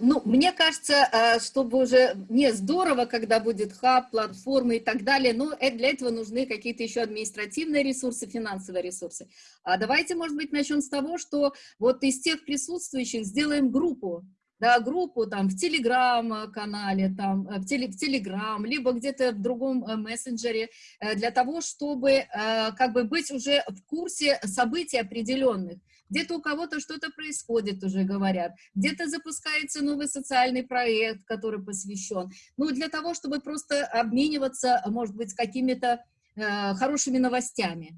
Ну, мне кажется, э, чтобы уже не здорово, когда будет хаб, платформы и так далее, но э, для этого нужны какие-то еще административные ресурсы, финансовые ресурсы. А давайте, может быть, начнем с того, что вот из тех присутствующих сделаем группу, да, группу там в Телеграм-канале, там, э, в, теле, в Телеграм, либо где-то в другом мессенджере, для того, чтобы как бы быть уже в курсе событий определенных где-то у кого-то что-то происходит, уже говорят, где-то запускается новый социальный проект, который посвящен. Ну, для того, чтобы просто обмениваться, может быть, какими-то э, хорошими новостями.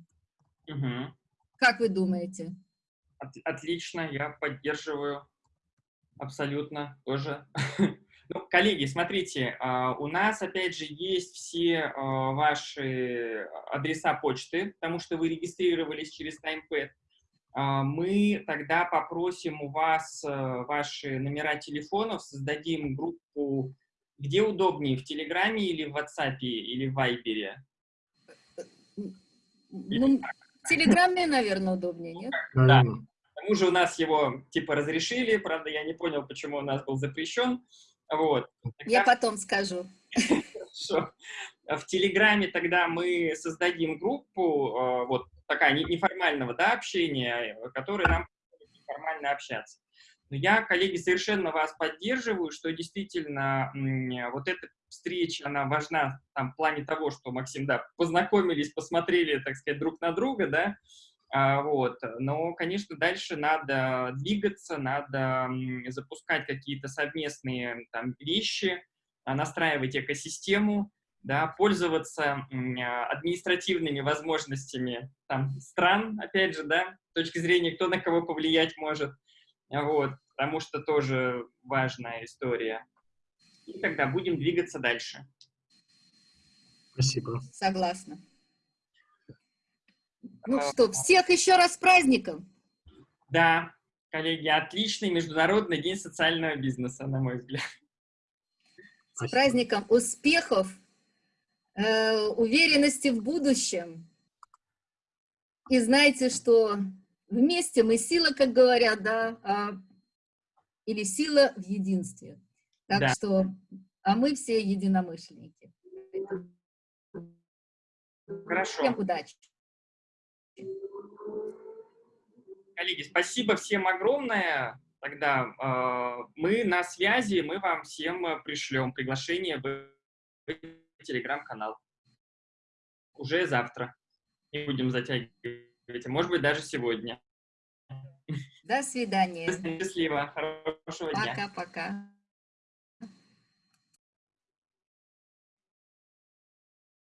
Угу. Как вы думаете? От, отлично, я поддерживаю абсолютно тоже. Ну, коллеги, смотрите, а, у нас, опять же, есть все а, ваши адреса почты, потому что вы регистрировались через TimePad. А, мы тогда попросим у вас э, ваши номера телефонов, создадим группу, где удобнее, в Телеграме или в WhatsApp или в Вайбере? Ну, В Телеграме, наверное, удобнее, нет? Наверное. К тому же у нас его типа разрешили, правда, я не понял, почему у нас был запрещен. Вот. Я потом скажу. Хорошо. В Телеграме тогда мы создадим группу, э, вот такая не- неформального да, общения, которая нам неформально общаться. Но я, коллеги, совершенно вас поддерживаю, что действительно вот эта встреча, она важна там, в плане того, что, Максим, да, познакомились, посмотрели, так сказать, друг на друга, да, вот. Но, конечно, дальше надо двигаться, надо запускать какие-то совместные там, вещи, а, настраивать экосистему, да, пользоваться а, административными возможностями там, стран, опять же, да, с точки зрения, кто на кого повлиять может, а, вот, потому что тоже важная история. И тогда будем двигаться дальше. Спасибо. Согласна. Ну А, что, всех еще раз с праздником. Да, коллеги, отличный Международный день социального бизнеса, на мой взгляд. С праздником успехов, э, уверенности в будущем. И знаете, что вместе мы сила, как говорят, да, а, или сила в единстве. Так Да. что, а мы все единомышленники. Хорошо. Всем удачи. Коллеги, спасибо всем огромное. Тогда э, мы на связи, мы вам всем пришлем приглашение в телеграм-канал. Уже завтра. Не будем затягивать. а Может быть, даже сегодня. До свидания. Счастливо. Хорошего дня. Пока-пока.